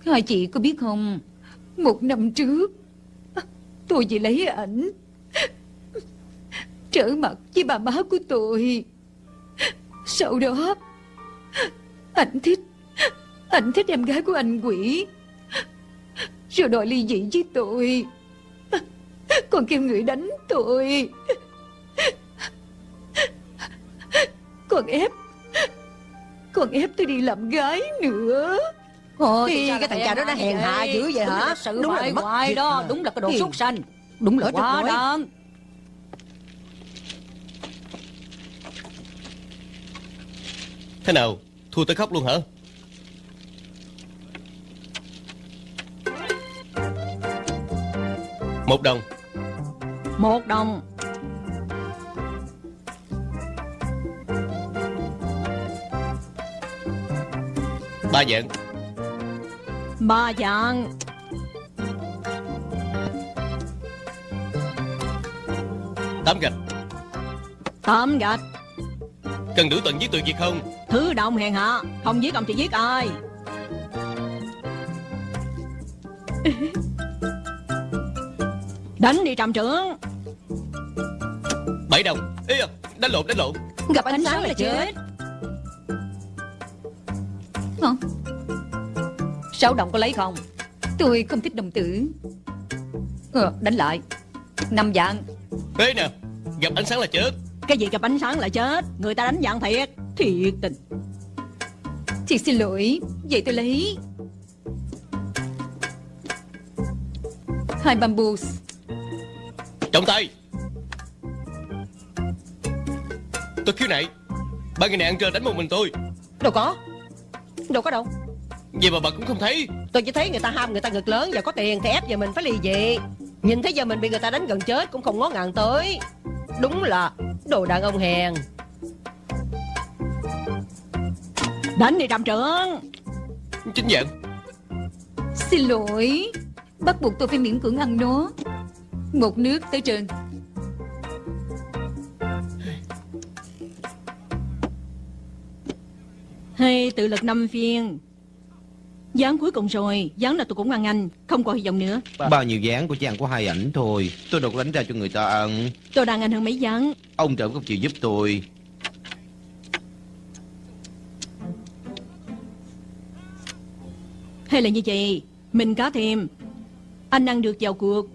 Hai chị có biết không? Một năm trước Tôi chỉ lấy ảnh Trở mặt với bà má của tôi. Sau đó Anh thích Anh thích em gái của anh quỷ Rồi đòi ly dị với tôi. Còn kêu người đánh tôi Còn ép. Còn ép tôi đi làm gái nữa. Ôi, cái thằng cha đó nó hèn hạ dữ vậy hả? Đúng Đúng là mất hoài đó. Đúng là cái đồ súc sanh. Đúng là quá đáng. Thế nào? Thua tới khóc luôn hả? Một đồng. Một đồng Ba dạng. Ba dạng. Tám gạch. Tám gạch. Cần đủ tận giết tuyệt diệt không? Thứ động hèn hạ Không giết ông thì giết ai? Đánh đi trạm trưởng. Bảy đồng. Ê à, đánh lộn đánh lộn. Gặp ánh sáng là chết Hả? Sáu đồng có lấy không? Tôi không thích đồng tử. Ờ, Đánh lại. Năm dạng Ê nè Gặp ánh sáng là chết. Cái gì gặp ánh sáng là chết? Người ta đánh dạng thiệt. Thiệt tình. Chị xin lỗi. Vậy tôi lấy. Hai bambus. Trọng tay Tôi khiếu nại. Ba người này ăn trơ đánh một mình tôi. Đâu có Đâu có đâu. Vậy mà bà cũng không thấy. Tôi chỉ thấy người ta ham người ta ngực lớn Và có tiền thì ép giờ mình phải lì dị. Nhìn thấy giờ mình bị người ta đánh gần chết Cũng không ngó ngàng tới. Đúng là đồ đàn ông hèn. Đánh đi trạm trưởng. Chính dạng. Xin lỗi. Bắt buộc tôi phải miễn cưỡng ăn nó. Một nước tới trường Hay tự lực năm phiên Gián cuối cùng rồi Gián là tôi cũng ăn anh Không còn hy vọng nữa. Bao nhiêu dáng của ăn có hai ảnh thôi Tôi đâu có đánh ra cho người ta ăn. Tôi đang ăn hơn mấy gián. Ông trộm không chịu giúp tôi. Hay là như vậy Mình cá thêm. Anh ăn được vào cuộc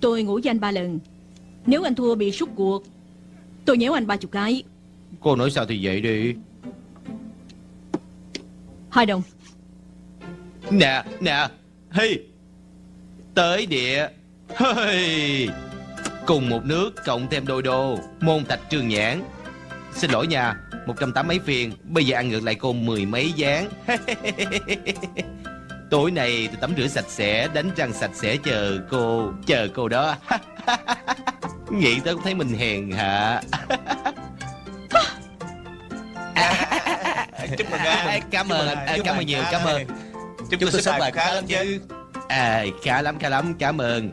Tôi ngủ với anh ba lần. Nếu anh thua bị sút cuộc Tôi nhéo anh ba chục cái. Cô nói sao thì vậy đi Hai đồng. Nè nè. Hi Tới địa. Hey. Cùng một nước, cộng thêm đôi đô. Môn tạch trường nhãn. Xin lỗi nha, một trăm tám mấy phiền. Bây giờ ăn ngược lại cô mười mấy dáng. Tối nay tôi tắm rửa sạch sẽ, Đánh răng sạch sẽ chờ cô Chờ cô đó. Nghĩ tới cũng thấy mình hèn hả Chúc mừng anh. Cảm Chúc ơn. chúc Cảm ơn nhiều. Cảm ơn. Chúng tôi sẽ bài khá lắm chứ. à, khá lắm khá lắm. Cảm ơn.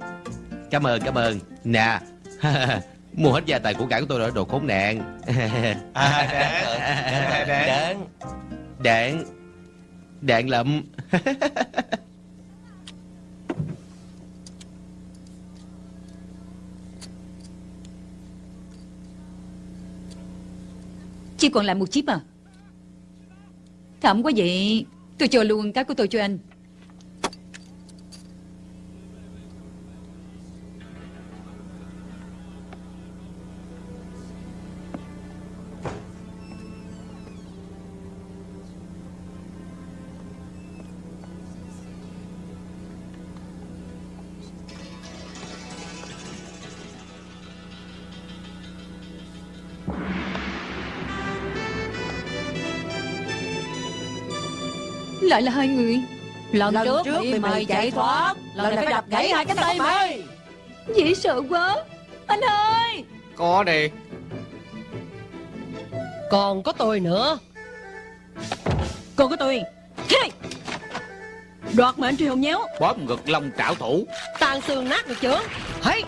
Cảm ơn cảm ơn. Nè. Mua hết gia tài của cải của tôi rồi đồ khốn nạn. À, đáng, đáng. đạn đạn lậm Chỉ còn lại một chip à Thẩm quá vậy. Tôi cho luôn cái của tôi cho anh. Lại là hai người. Lần, Lần trước, trước bị mày mày chạy thoát Lần này phải đập gãy hai cánh tay mày. Dễ sợ quá. Anh ơi! Có đi. Còn có tôi nữa. Còn có tôi! Đoạt mệnh truyền hồng nhéo. Bóp ngực long trảo thủ. Tan xương nát được chưa? Hey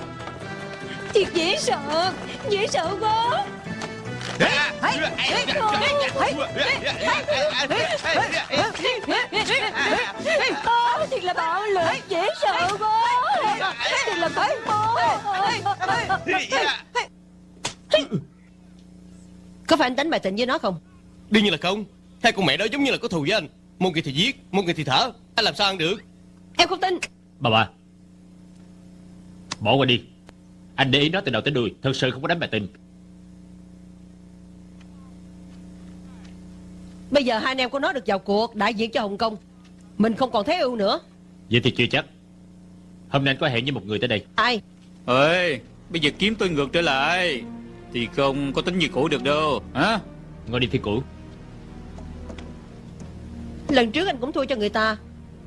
Thiệt dễ sợ Dễ sợ quá Ơ, Thiệt là bạo lực Dễ sợ quá Thiệt là khói bố Có phải anh đánh bài tình với nó không? Đương nhiên là không. Hai con mẹ đó giống như là có thù với anh. Một người thì giết Một người thì thở. Anh làm sao ăn được? Em không tin. Bà bà. Bỏ qua đi. Anh để ý nó từ đầu tới đuôi. Thật sự không có đánh bài tình Bây giờ hai anh em của nó được vào cuộc Đại diện cho Hồng Kông. Mình không còn thấy ưu nữa. Vậy thì chưa chắc. Hôm nay anh có hẹn với một người tới đây. Ai? Ơi bây giờ kiếm tôi ngược trở lại. Thì không có tính như cũ được đâu. Hả? Ngồi đi phi cũ. Lần trước anh cũng thua cho người ta.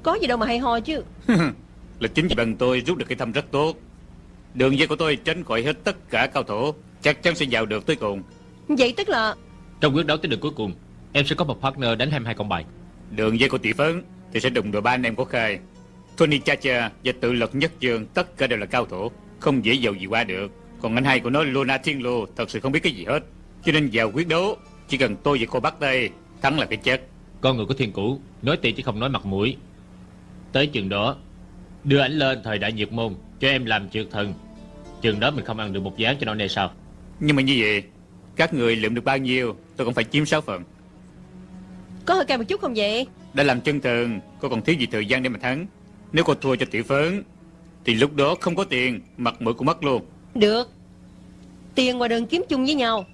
Có gì đâu mà hay ho chứ. Là chính vì bằng tôi rút được cái thăm rất tốt. Đường dây của tôi tránh khỏi hết tất cả cao thủ. Chắc chắn sẽ vào được tới cùng. Vậy tức là Trong quyết đấu tới đường cuối cùng Em sẽ có một partner đánh 22 con bài. Đường dây của tỷ phấn thì sẽ đụng đội ba anh em của khai Tony Chacha và tự lực nhất trường tất cả đều là cao thủ không dễ dầu gì qua được. Còn anh hai của nó Luna Thiên Lô thật sự không biết cái gì hết. Cho nên vào quyết đấu chỉ cần tôi và cô bắt tay thắng là cái chết. Con người của thiên cũ Nói tiền chứ không nói mặt mũi. Tới chừng đó Đưa ảnh lên thời đại nhiệt môn Cho em làm trượt thần. Chừng đó mình không ăn được một gián cho nó nè sao? Nhưng mà như vậy các người lượm được bao nhiêu tôi cũng phải chiếm 6 phần Có hơi cay một chút không vậy? Đã làm chân thần cô còn thiếu gì thời gian để mà thắng. Nếu cô thua cho tiểu phấn thì lúc đó không có tiền mặt mũi cũng mất luôn. Được. Tiền ngoài đường kiếm chung với nhau.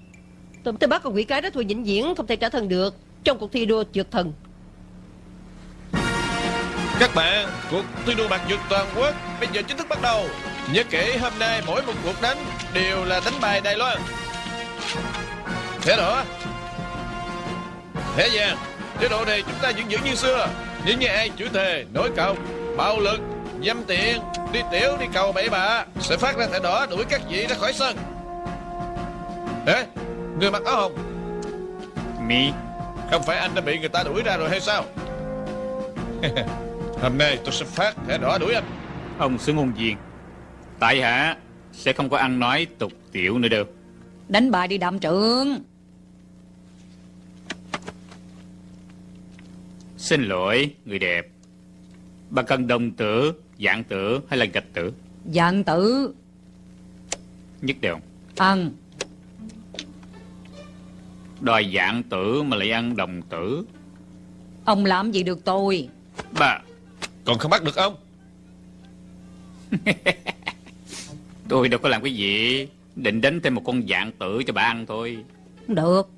Tôi, tôi bắt con quỷ cái đó thua vĩnh viễn Không thể trả thân được. Trong cuộc thi đua trượt thần. Các bạn, cuộc thi đua mặt vượt toàn quốc bây giờ chính thức bắt đầu. Nhớ kỹ hôm nay mỗi một cuộc đánh đều là đánh bài Đài Loan. Thế đỏ, thế vàng, chế độ này chúng ta vẫn giữ như xưa. Nhưng như ai chửi thề, nói cọc, bạo lực, dâm tiện, đi tiểu, đi cầu bậy bạ sẽ phát ra thẻ đỏ đuổi các vị ra khỏi sân. Ê, người mặc áo hồng, mi không phải anh đã bị người ta đuổi ra rồi hay sao? Hôm nay tôi sẽ phát thẻ đỏ đuổi anh. ông xứng ngôn viên tại hạ sẽ không có ăn nói tục tiểu nữa đâu Đánh bài đi đạm trưởng xin lỗi người đẹp. Bà cần đồng tử dạng tử hay là gạch tử? Dạng tử. Nhất đều. Ăn. Đòi dạng tử mà lại ăn đồng tử. Ông làm gì được tôi? Bà. Còn không bắt được ông? Tôi đâu có làm cái gì. Định đánh thêm một con dạng tử cho bà ăn thôi. Không được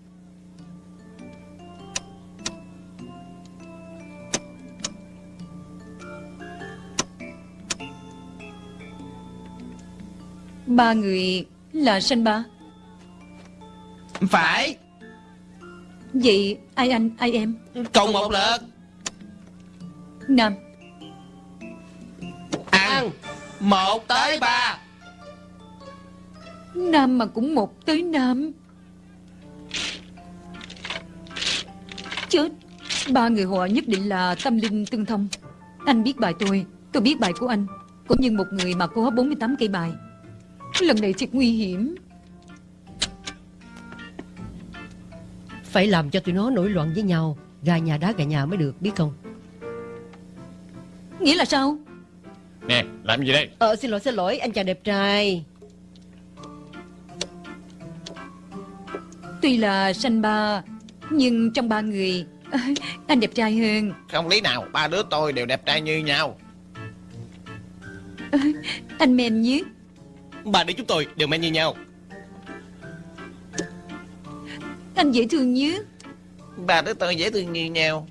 Ba người là sanh ba. Phải. Vậy ai anh ai em? Cộng một lượt. Nam. Ăn Một tới ba. Nam mà cũng một tới Nam. Chết. Ba người họ nhất định là tâm linh tương thông. Anh biết bài tôi Tôi biết bài của anh Cũng như một người mà hết 48 cây bài Lần này thiệt nguy hiểm. Phải làm cho tụi nó nổi loạn với nhau Gà nhà đá gà nhà mới được biết không? Nghĩa là sao? Nè làm gì đây? Ờ xin lỗi xin lỗi anh chàng đẹp trai. Tuy là sanh ba Nhưng trong ba người Anh đẹp trai hơn. Không lý nào Ba đứa tôi đều đẹp trai như nhau. Anh men nhất Ba đứa chúng tôi đều men như nhau. Anh dễ thương nhất Ba đứa tôi dễ thương như nhau.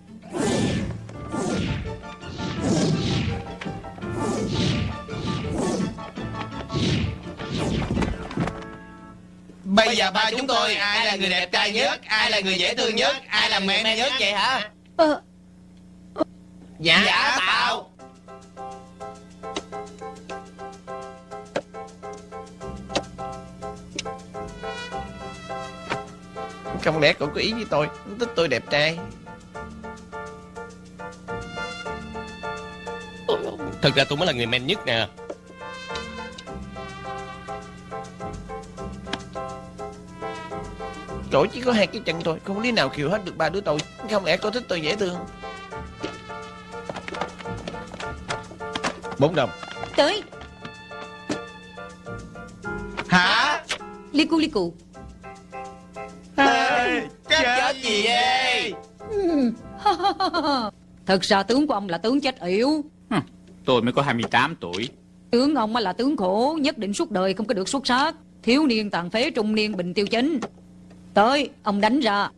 Bây giờ ba chúng tôi ai là người đẹp trai nhất Ai là người dễ thương nhất Ai là mẹ nhất vậy hả? Ờ. Dạ, dạ tạo Không lẽ cậu có ý với tôi? Thích tôi đẹp trai. Thật ra tôi mới là người men nhất nè. Cậu chỉ có hai cái chân thôi. Không lý nào khiêu hết được ba đứa tôi. Không lẽ cậu thích tôi dễ thương? Bốn đồng. Tới. Hả? Li cu Thật ra tướng của ông là tướng chết yểu. Tôi mới có 28 tuổi. Tướng ông là tướng khổ Nhất định suốt đời không có được xuất sắc. Thiếu niên tàn phế trung niên bình tiêu chính. Tới ông đánh ra.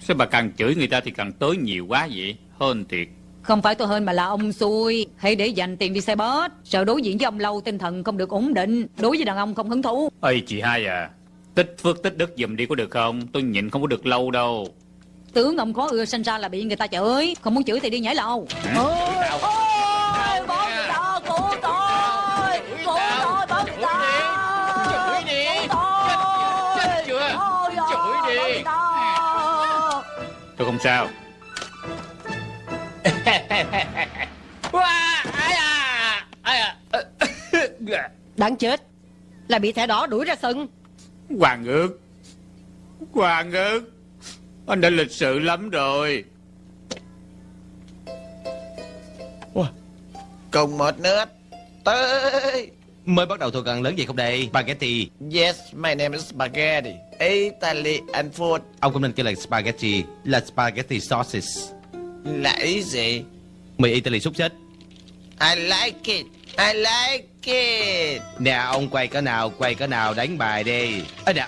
Sao bà càng chửi người ta thì càng tới nhiều quá vậy? Hơn thiệt. Không phải tôi hơn mà là ông xui. Hãy để dành tiền đi xe bus. Sợ đối diện với ông lâu tinh thần không được ổn định. Đối với đàn ông không hứng thú. Ây chị hai à Tích phước tích đức giùm đi có được không? Tôi nhịn không có được lâu đâu. Tướng ông có ưa sinh ra là bị người ta chửi. Không muốn chửi thì đi nhảy lầu. Ôi, ôi, cứu tôi Cứu tôi, bỏ người ta Chửi đi. Chết chưa? Chửi đi. Tôi không sao. Đáng chết. Là bị thẻ đỏ đuổi ra sân Hoàng ước. Hoàng ước. Anh đã lịch sự lắm rồi. Cùng một nước Tới. Mới bắt đầu thuộc cần lớn gì không đây? Spaghetti. Yes, my name is Spaghetti. Italian food. Ông cũng nên kêu là spaghetti Là spaghetti sauces. Là ý gì? Mì Italy xúc xích I like it I like it. Nè ông quay cỡ nào Quay cỡ nào đánh bài đi. Ê nè.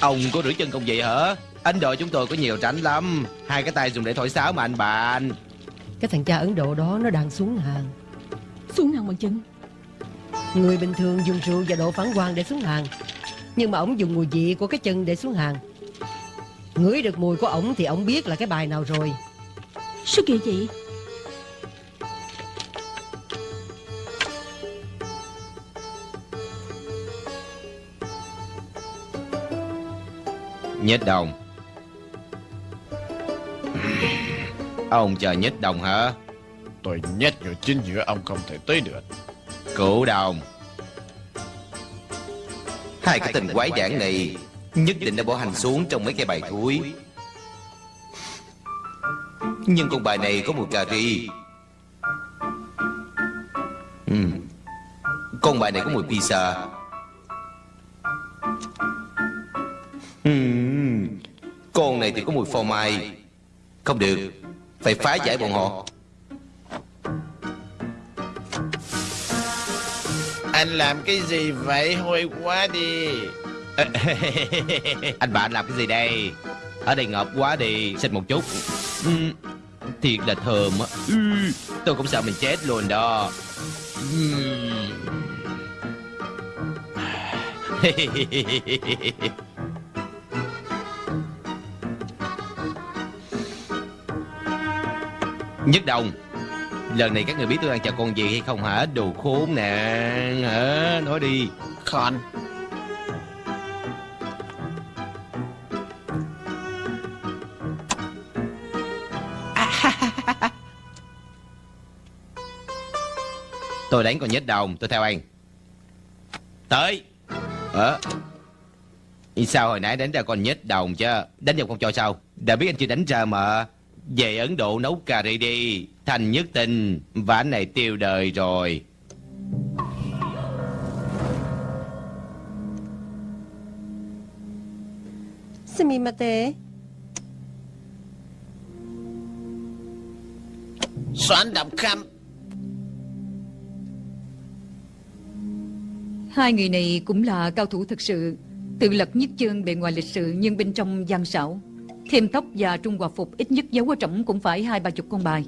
Ông có rửa chân không vậy hả? Ấn Độ chúng tôi có nhiều tránh lắm. Hai cái tay dùng để thổi sáo mà anh bạn. Cái thằng cha Ấn Độ đó nó đang xuống hàng. Xuống hàng bằng chân Người bình thường dùng rượu và độ phản quang để xuống hàng. Nhưng mà ổng dùng mùi vị của cái chân để xuống hàng. Ngửi được mùi của ổng thì ổng biết là cái bài nào rồi Sao kỳ vậy? Nhích đồng. Ông chờ nhích đồng hả? Tôi nhét vào chính giữa ông không thể tới được. Cụ đồng. Hai cái tình quái đản này Nhất định đã bỏ hành xuống trong mấy cái bài thúi Nhưng con bài này có mùi cà ri. Ừm. Con bài này có mùi pizza. Ừm. Con này thì có mùi phô mai. Không được. Phải phá giải bọn họ. Anh làm cái gì vậy? Hôi quá đi. Anh bạn làm cái gì đây? Ở đây ngợp quá đi. Xịt một chút. Ừm, Thiệt là thơm á. Ừ, Tôi cũng sợ mình chết luôn đó. Nhất đồng Lần này các người biết tôi đang chờ con gì hay không hả? Đồ khốn nè hả? Nói đi. Con Tôi đánh con nhết đồng Tôi theo anh. Tới. Ờ. Sao hồi nãy đánh ra con nhết đồng chứ? Đánh vào con cho sao? Đã biết anh chưa đánh ra mà. Về Ấn Độ nấu cà ri đi. Thành nhất tình Và anh này tiêu đời rồi. Sumimate Soạn đọc khăm Hai người này cũng là cao thủ thực sự, Tự lật nhất chân bề ngoài lịch sự Nhưng bên trong gian xảo. Thêm tóc và trung hòa phục Ít nhất giấu ở trỏng cũng phải hai ba chục con bài.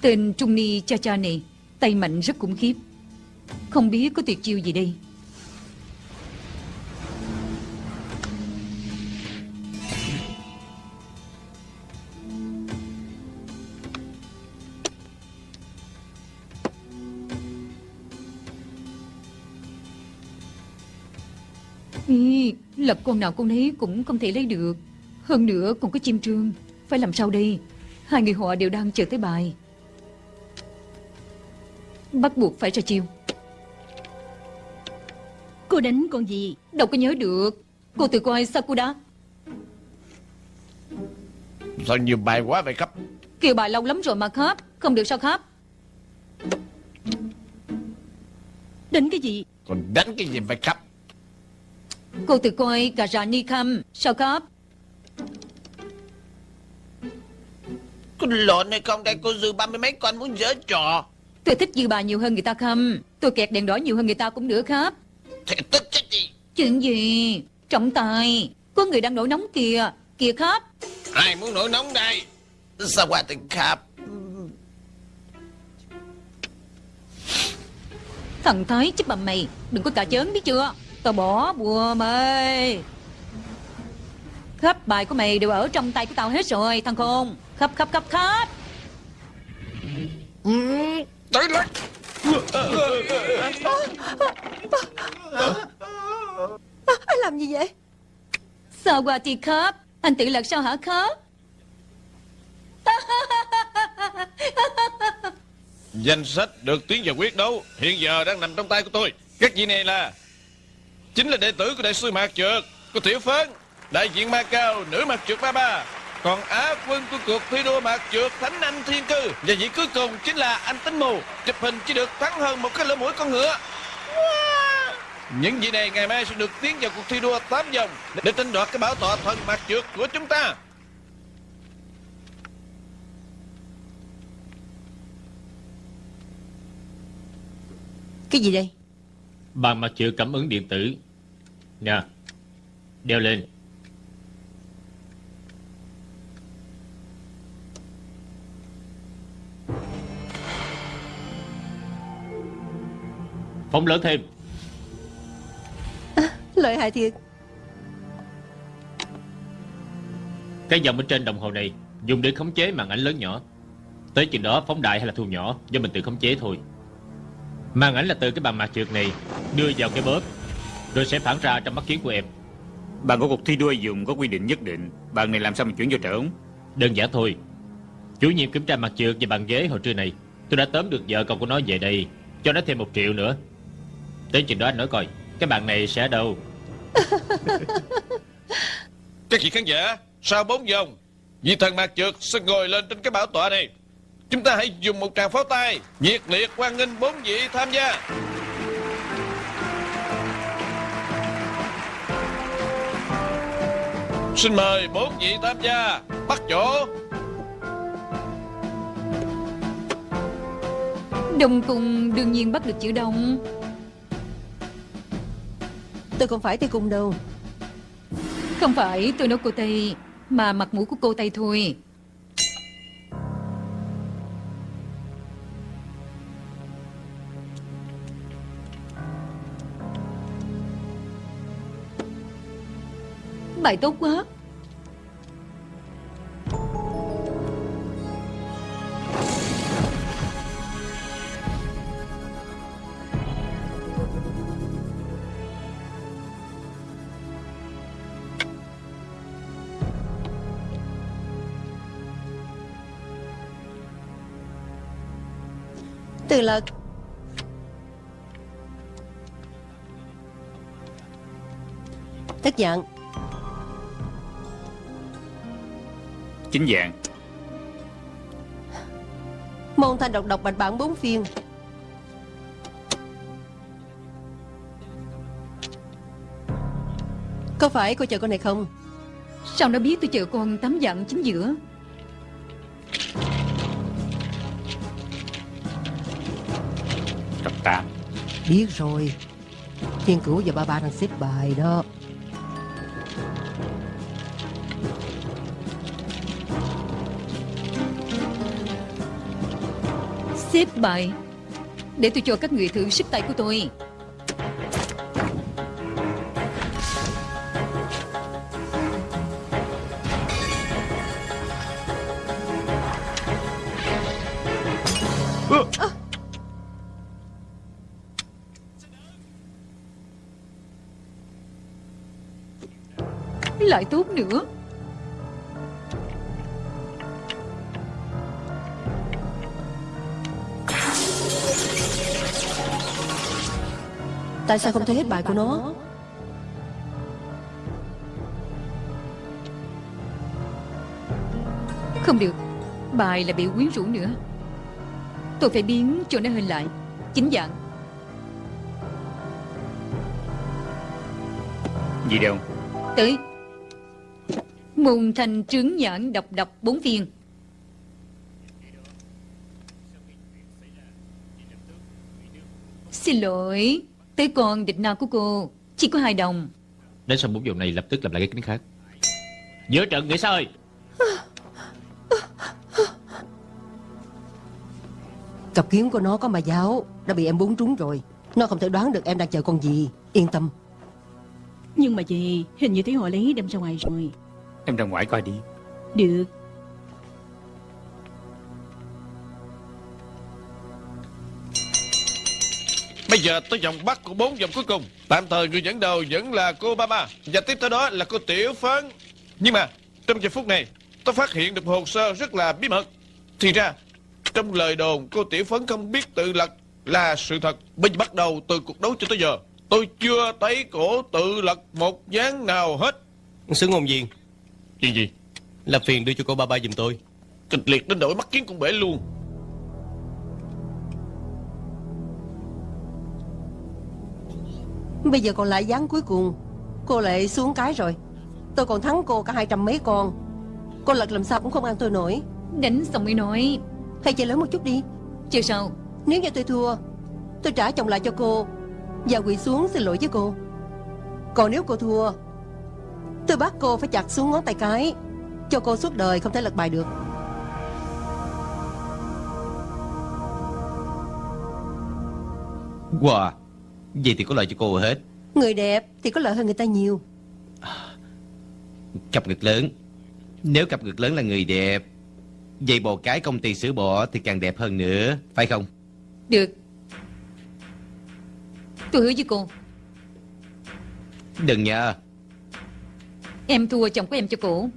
Tên Trung Ni Cha Cha này, Tay mạnh rất khủng khiếp. Không biết có tuyệt chiêu gì đây. Ý, lật con nào con ấy cũng không thể lấy được. Hơn nữa còn có chim trương. Phải làm sao đây? Hai người họ đều đang chờ tới bài. Bắt buộc phải ra chiêu. Cô đánh con gì? Đâu có nhớ được. Cô tự coi Sakura. Sao nhiều bài quá vậy cấp Kêu bài lâu lắm rồi mà khắp. Không được sao khắp? Đánh cái gì? Còn đánh cái gì vậy cấp Cô tự coi cả ra ni khăm. Sao khắp Có lộn hay không đây cô dư ba mươi mấy con muốn giở trò. Tôi thích dư bà nhiều hơn người ta khăm. Tôi kẹt đèn đỏ nhiều hơn người ta cũng được khắp Thì tức chết gì Chuyện gì? Trọng tài. Có người đang nổi nóng kìa. Kìa khắp Ai muốn nổi nóng đây? Sao qua tình khắp? Thằng Thái chấp bầm mày. Đừng có cà chớn biết chưa Tao bỏ bùa mày Khắp bài của mày đều ở trong tay của tao hết rồi Thằng khôn. Khắp khắp khắp khắp Tới lên à, Anh làm gì vậy? Sao qua thì khắp Anh tự lật sao hả khắp Danh sách được tiến vào quyết đấu Hiện giờ đang nằm trong tay của tôi. Các vị này là Chính là đệ tử của đại sư Mạc Trượt Của Tiểu Phấn Đại diện Ma Cao Nữ Mạc Trượt Ba Ba. Còn Á quân của cuộc thi đua Mạc Trượt Thánh Anh Thiên Cư. Và vị cuối cùng chính là anh Tính Mù Chụp hình chỉ được thắng hơn một cái lỗ mũi con ngựa. Những vị này ngày mai sẽ được tiến vào cuộc thi đua 8 vòng Để tranh đoạt cái bảo tọa thần Mạc Trượt của chúng ta. Cái gì đây? Bàn mặt chữ cảm ứng điện tử Nè Đeo lên. Phóng lớn thêm. Lợi hại thiệt. Cái dòng bên trên đồng hồ này Dùng để khống chế màn ảnh lớn nhỏ. Tới chừng đó phóng đại hay là thu nhỏ Do mình tự khống chế thôi. Màn ảnh là từ cái bàn mặt trượt này Đưa vào cái bóp Rồi sẽ phản ra trong mắt kiến của em. Bạn có cuộc thi đua dùng có quy định nhất định. Bạn này làm sao mà chuyển vô trởn Đơn giản thôi. Chủ nhiệm kiểm tra mặt trượt và bàn ghế hồi trưa này Tôi đã tóm được vợ con của nó về đây Cho nó thêm một triệu nữa. Tới chừng đó anh nói coi Cái bàn này sẽ ở đâu? Các vị khán giả? Sau 4 vòng? Vị thần Mạc Trượt sẽ ngồi lên trên cái bảo tọa này. Chúng ta hãy dùng một tràng pháo tay Nhiệt liệt hoan nghênh bốn vị tham gia Xin mời bốn vị tham gia. Bắt chỗ. Đông cung đương nhiên bắt được chữ đông Tôi không phải tay cung đâu. Không phải tôi nói cô Tây Mà mặt mũi của cô Tây thôi bài tốt quá. Từ Lộc Tức giận. Chính dạng. Môn thanh độc độc bạch bản bốn phiên. Có phải cô chờ con này không? Sao nó biết tôi chờ con tắm dặn chính giữa? Tập 8 Biết rồi. Thiên cửu và ba ba đang xếp bài đó Xếp bài. Để tôi cho các người thử sức tay của tôi. Lại tốt nữa Tại sao không thấy hết bài của nó? Không được. Bài là bị quyến rũ nữa. Tôi phải biến cho nó hình lại. Chính dạng. Gì đâu Tới. Môn thành trướng nhãn độc độc bốn viên. Xin lỗi Tới con địch nào của cô Chỉ có hai đồng? Đến sau bốn vòng này lập tức làm lại cái kính khác. Giữa trận nghĩ sao ơi Cặp kiếm của nó có mà giáo Đã bị em búng trúng rồi. Nó không thể đoán được em đang chờ con gì. Yên tâm. Nhưng mà gì Hình như thấy họ lấy đem ra ngoài rồi. Em ra ngoài coi đi. Được Bây giờ tới vòng bắt của bốn vòng cuối cùng. Tạm thời người dẫn đầu vẫn là cô Baba Và tiếp tới đó là cô Tiểu Phấn. Nhưng mà trong giờ phút này Tôi phát hiện được hồ sơ rất là bí mật. Thì ra Trong lời đồn cô Tiểu Phấn không biết tự lật Là sự thật Bây giờ bắt đầu từ cuộc đấu cho tới giờ. Tôi chưa thấy cổ tự lật một dáng nào hết. Sứ ngôn viên. Chuyện gì? Là phiền đưa cho cô ba ba giùm tôi. Kịch liệt đến nỗi mắt kiến cũng bể luôn Bây giờ còn lại dáng cuối cùng. Cô lại xuống cái rồi. Tôi còn thắng cô cả hai trăm mấy con. Cô lật làm sao cũng không ăn tôi nổi. Đánh xong mới nói Hay chơi lớn một chút đi. Chơi sao Nếu như tôi thua Tôi trả chồng lại cho cô. Và quỳ xuống xin lỗi với cô. Còn nếu cô thua Tôi bắt cô phải chặt xuống ngón tay cái Cho cô suốt đời không thể lật bài được. Wow Vậy thì có lợi cho cô hết. Người đẹp thì có lợi hơn người ta nhiều. Cặp ngực lớn. Nếu cặp ngực lớn là người đẹp Vậy bò cái công ty sữa bò thì càng đẹp hơn nữa Phải không? Được. Tôi hứa với cô. Đừng nhờ Em thua chồng của em cho cổ.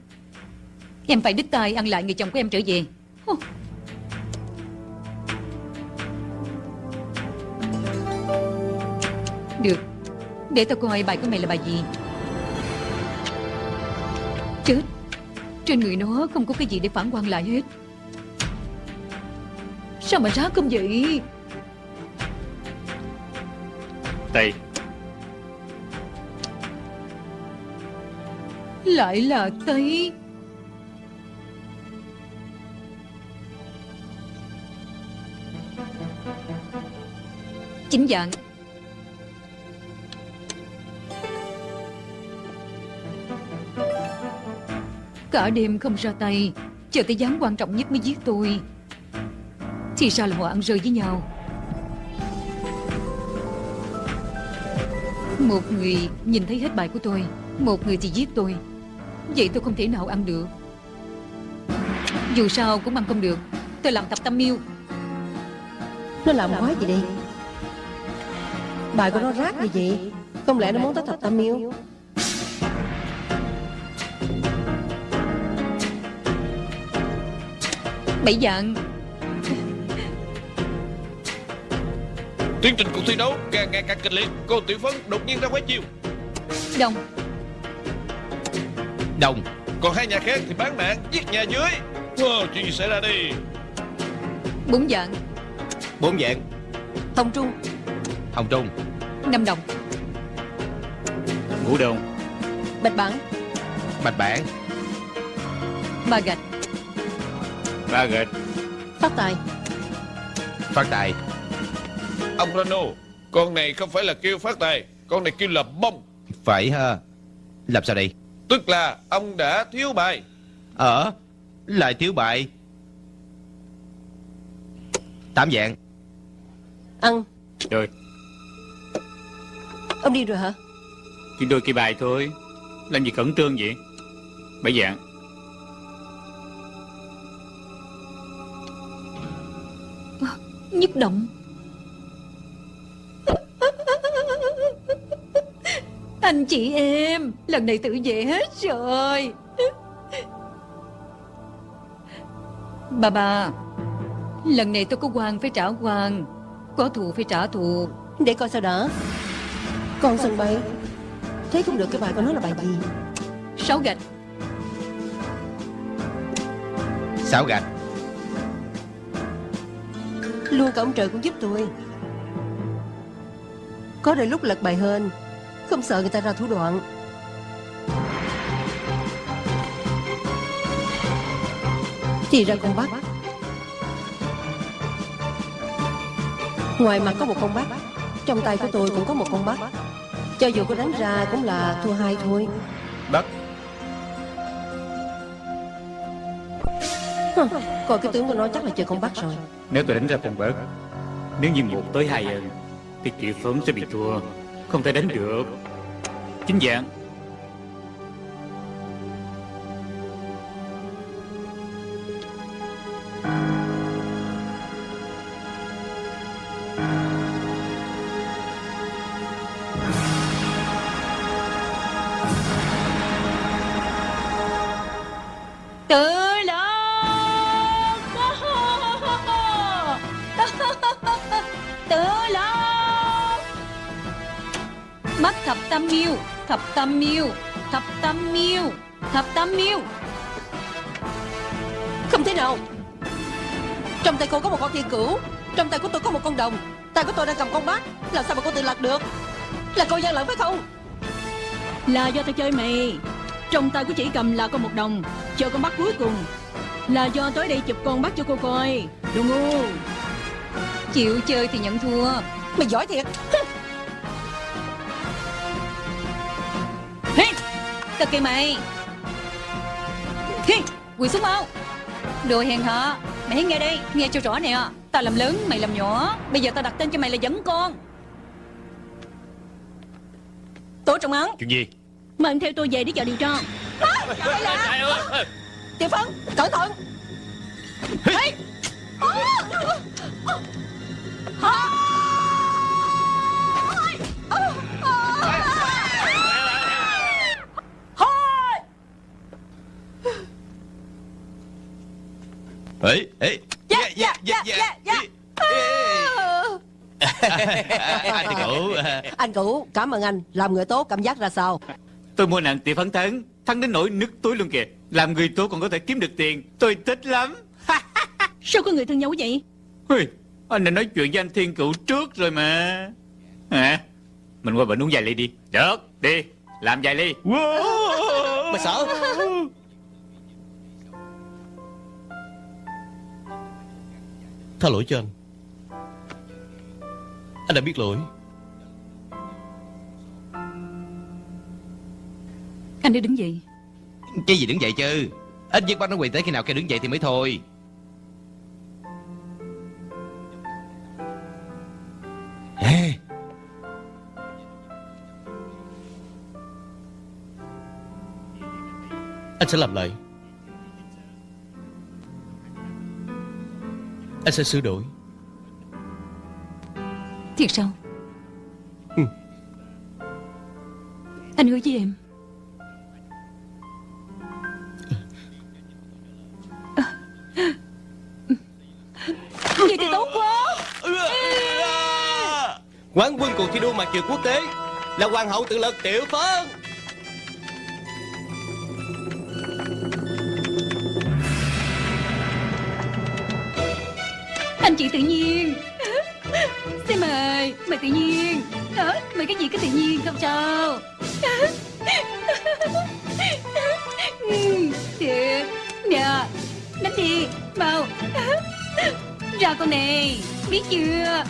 Em phải đích tay ăn lại người chồng của em trở về Được. Để tao coi bài của mày là bài gì. Chết. Trên người nó không có cái gì để phản quan lại hết. Sao mà rác không vậy? Tây. Lại là Tây. Chính dạng Cả đêm không ra tay, Chờ tới dám quan trọng nhất mới giết tôi. Thì sao là họ ăn rơi với nhau. Một người nhìn thấy hết bài của tôi, Một người thì giết tôi. Vậy tôi không thể nào ăn được. Dù sao cũng ăn không được. Tôi làm tập tâm miêu. Nó làm quái gì đây? Bài của nó rác gì vậy. Không lẽ nó muốn tới thập tam miêu? Bảy dạng Tiến trình cuộc thi đấu càng ngày càng kịch liệt Cô Tiểu Phấn đột nhiên ra quái chiêu. Đồng. Đồng. Còn hai nhà khác thì bán mạng giết nhà dưới. Wow, chuyện gì xảy ra đi Bốn dạng Bốn dạng. Hồng Trung. Hồng Trung. Năm đồng. Ngũ đồng. Bạch bản. Bạch Bản. Ba gạch Ba gạch Phát tài. Phát Tài. Ông Rano Con này không phải là kêu phát tài Con này kêu là bông. Phải ha. Làm sao đây? Tức là ông đã thiếu bài. Ở Lại thiếu bại Tám dạng. Ăn. Rồi. Ông đi rồi hả? Chỉ đôi cây bài thôi. Làm gì cẩn trương vậy? Bảy dạng Nhất động. Anh chị em Lần này tự về hết rồi. Bà bà Lần này tôi có quan phải trả quan Có thù phải trả thù. Để coi sao đã. Con sân bay Thấy không được cái bài con nói là bài gì? Sáu gạch. Sáu gạch Luôn cả ông trời cũng giúp tôi. Có đôi lúc lật bài hơn Không sợ người ta ra thủ đoạn. Thì ra con bắt Ngoài mặt có một con bắt Trong tay của tôi cũng có một con bắt Cho dù có đánh ra cũng là thua hai thôi. Bắt Ờ, coi cái tướng của nó chắc là chơi không bắt rồi. Nếu tôi đánh ra con bớt Nếu như một tới hai ơn Thì chị Phấn sẽ bị thua, Không thể đánh được. Chính dạng tam miêu Thập tam miêu Thập tam miêu. Không thể nào Trong tay cô có một con thiên cửu Trong tay của tôi có một con đồng. Tay của tôi đang cầm con bát Làm sao mà cô tự lạc được? Là cô gian lận phải không? Là do tao chơi mày. Trong tay của chỉ cầm là con một đồng Chờ con bắt cuối cùng. Là do tới đây chụp con bắt cho cô coi. Đồ ngu Chịu chơi thì nhận thua. Mày giỏi thiệt tao kêu mày. Hey, quỳ xuống mau. Đồ hèn hạ Mày hãy nghe đây, nghe cho rõ nè. Tao làm lớn, mày làm nhỏ. Bây giờ tao đặt tên cho mày là dẫn con. Tố trọng án Chuyện gì? Mời theo tôi về để chờ điều tra. Đây là Tiểu Phấn Cẩn thận Ê, ê. Dạ, dạ, dạ, dạ, dạ. Anh cũ. Anh cũ cảm ơn anh. Làm người tốt cảm giác ra sao? Tôi mua nặng tỷ phấn thắng Thắng đến nỗi nứt túi luôn kìa. Làm người tốt còn có thể kiếm được tiền. Tôi thích lắm. Sao có người thân nhau vậy? Ui, Anh đã nói chuyện với anh Thiên Cựu trước rồi mà. Hả? Mình qua bệnh uống vài ly đi. Được đi. Làm vài ly. Mày sợ Tha lỗi cho anh. Anh đã biết lỗi. Anh đi đứng dậy. Cái gì đứng dậy chứ? Ít nhất bắt nó quỳ tới khi nào kêu đứng dậy thì mới thôi. Ê Anh sẽ làm lại Anh sẽ sửa đổi. Thiệt sao? Ừ. Anh hứa với em. Vậy thì tốt quá. Quán quân cuộc thi đua mặt trượt quốc tế là hoàng hậu tự lực tiểu phấn Anh chị tự nhiên. Xin mời Mời tự nhiên. Đó, Mời cái gì cứ tự nhiên không sao Thiệt ừ, Nè Đánh đi Mau. Ra con này Biết chưa?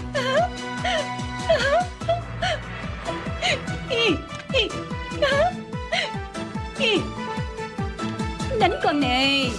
Đánh con này.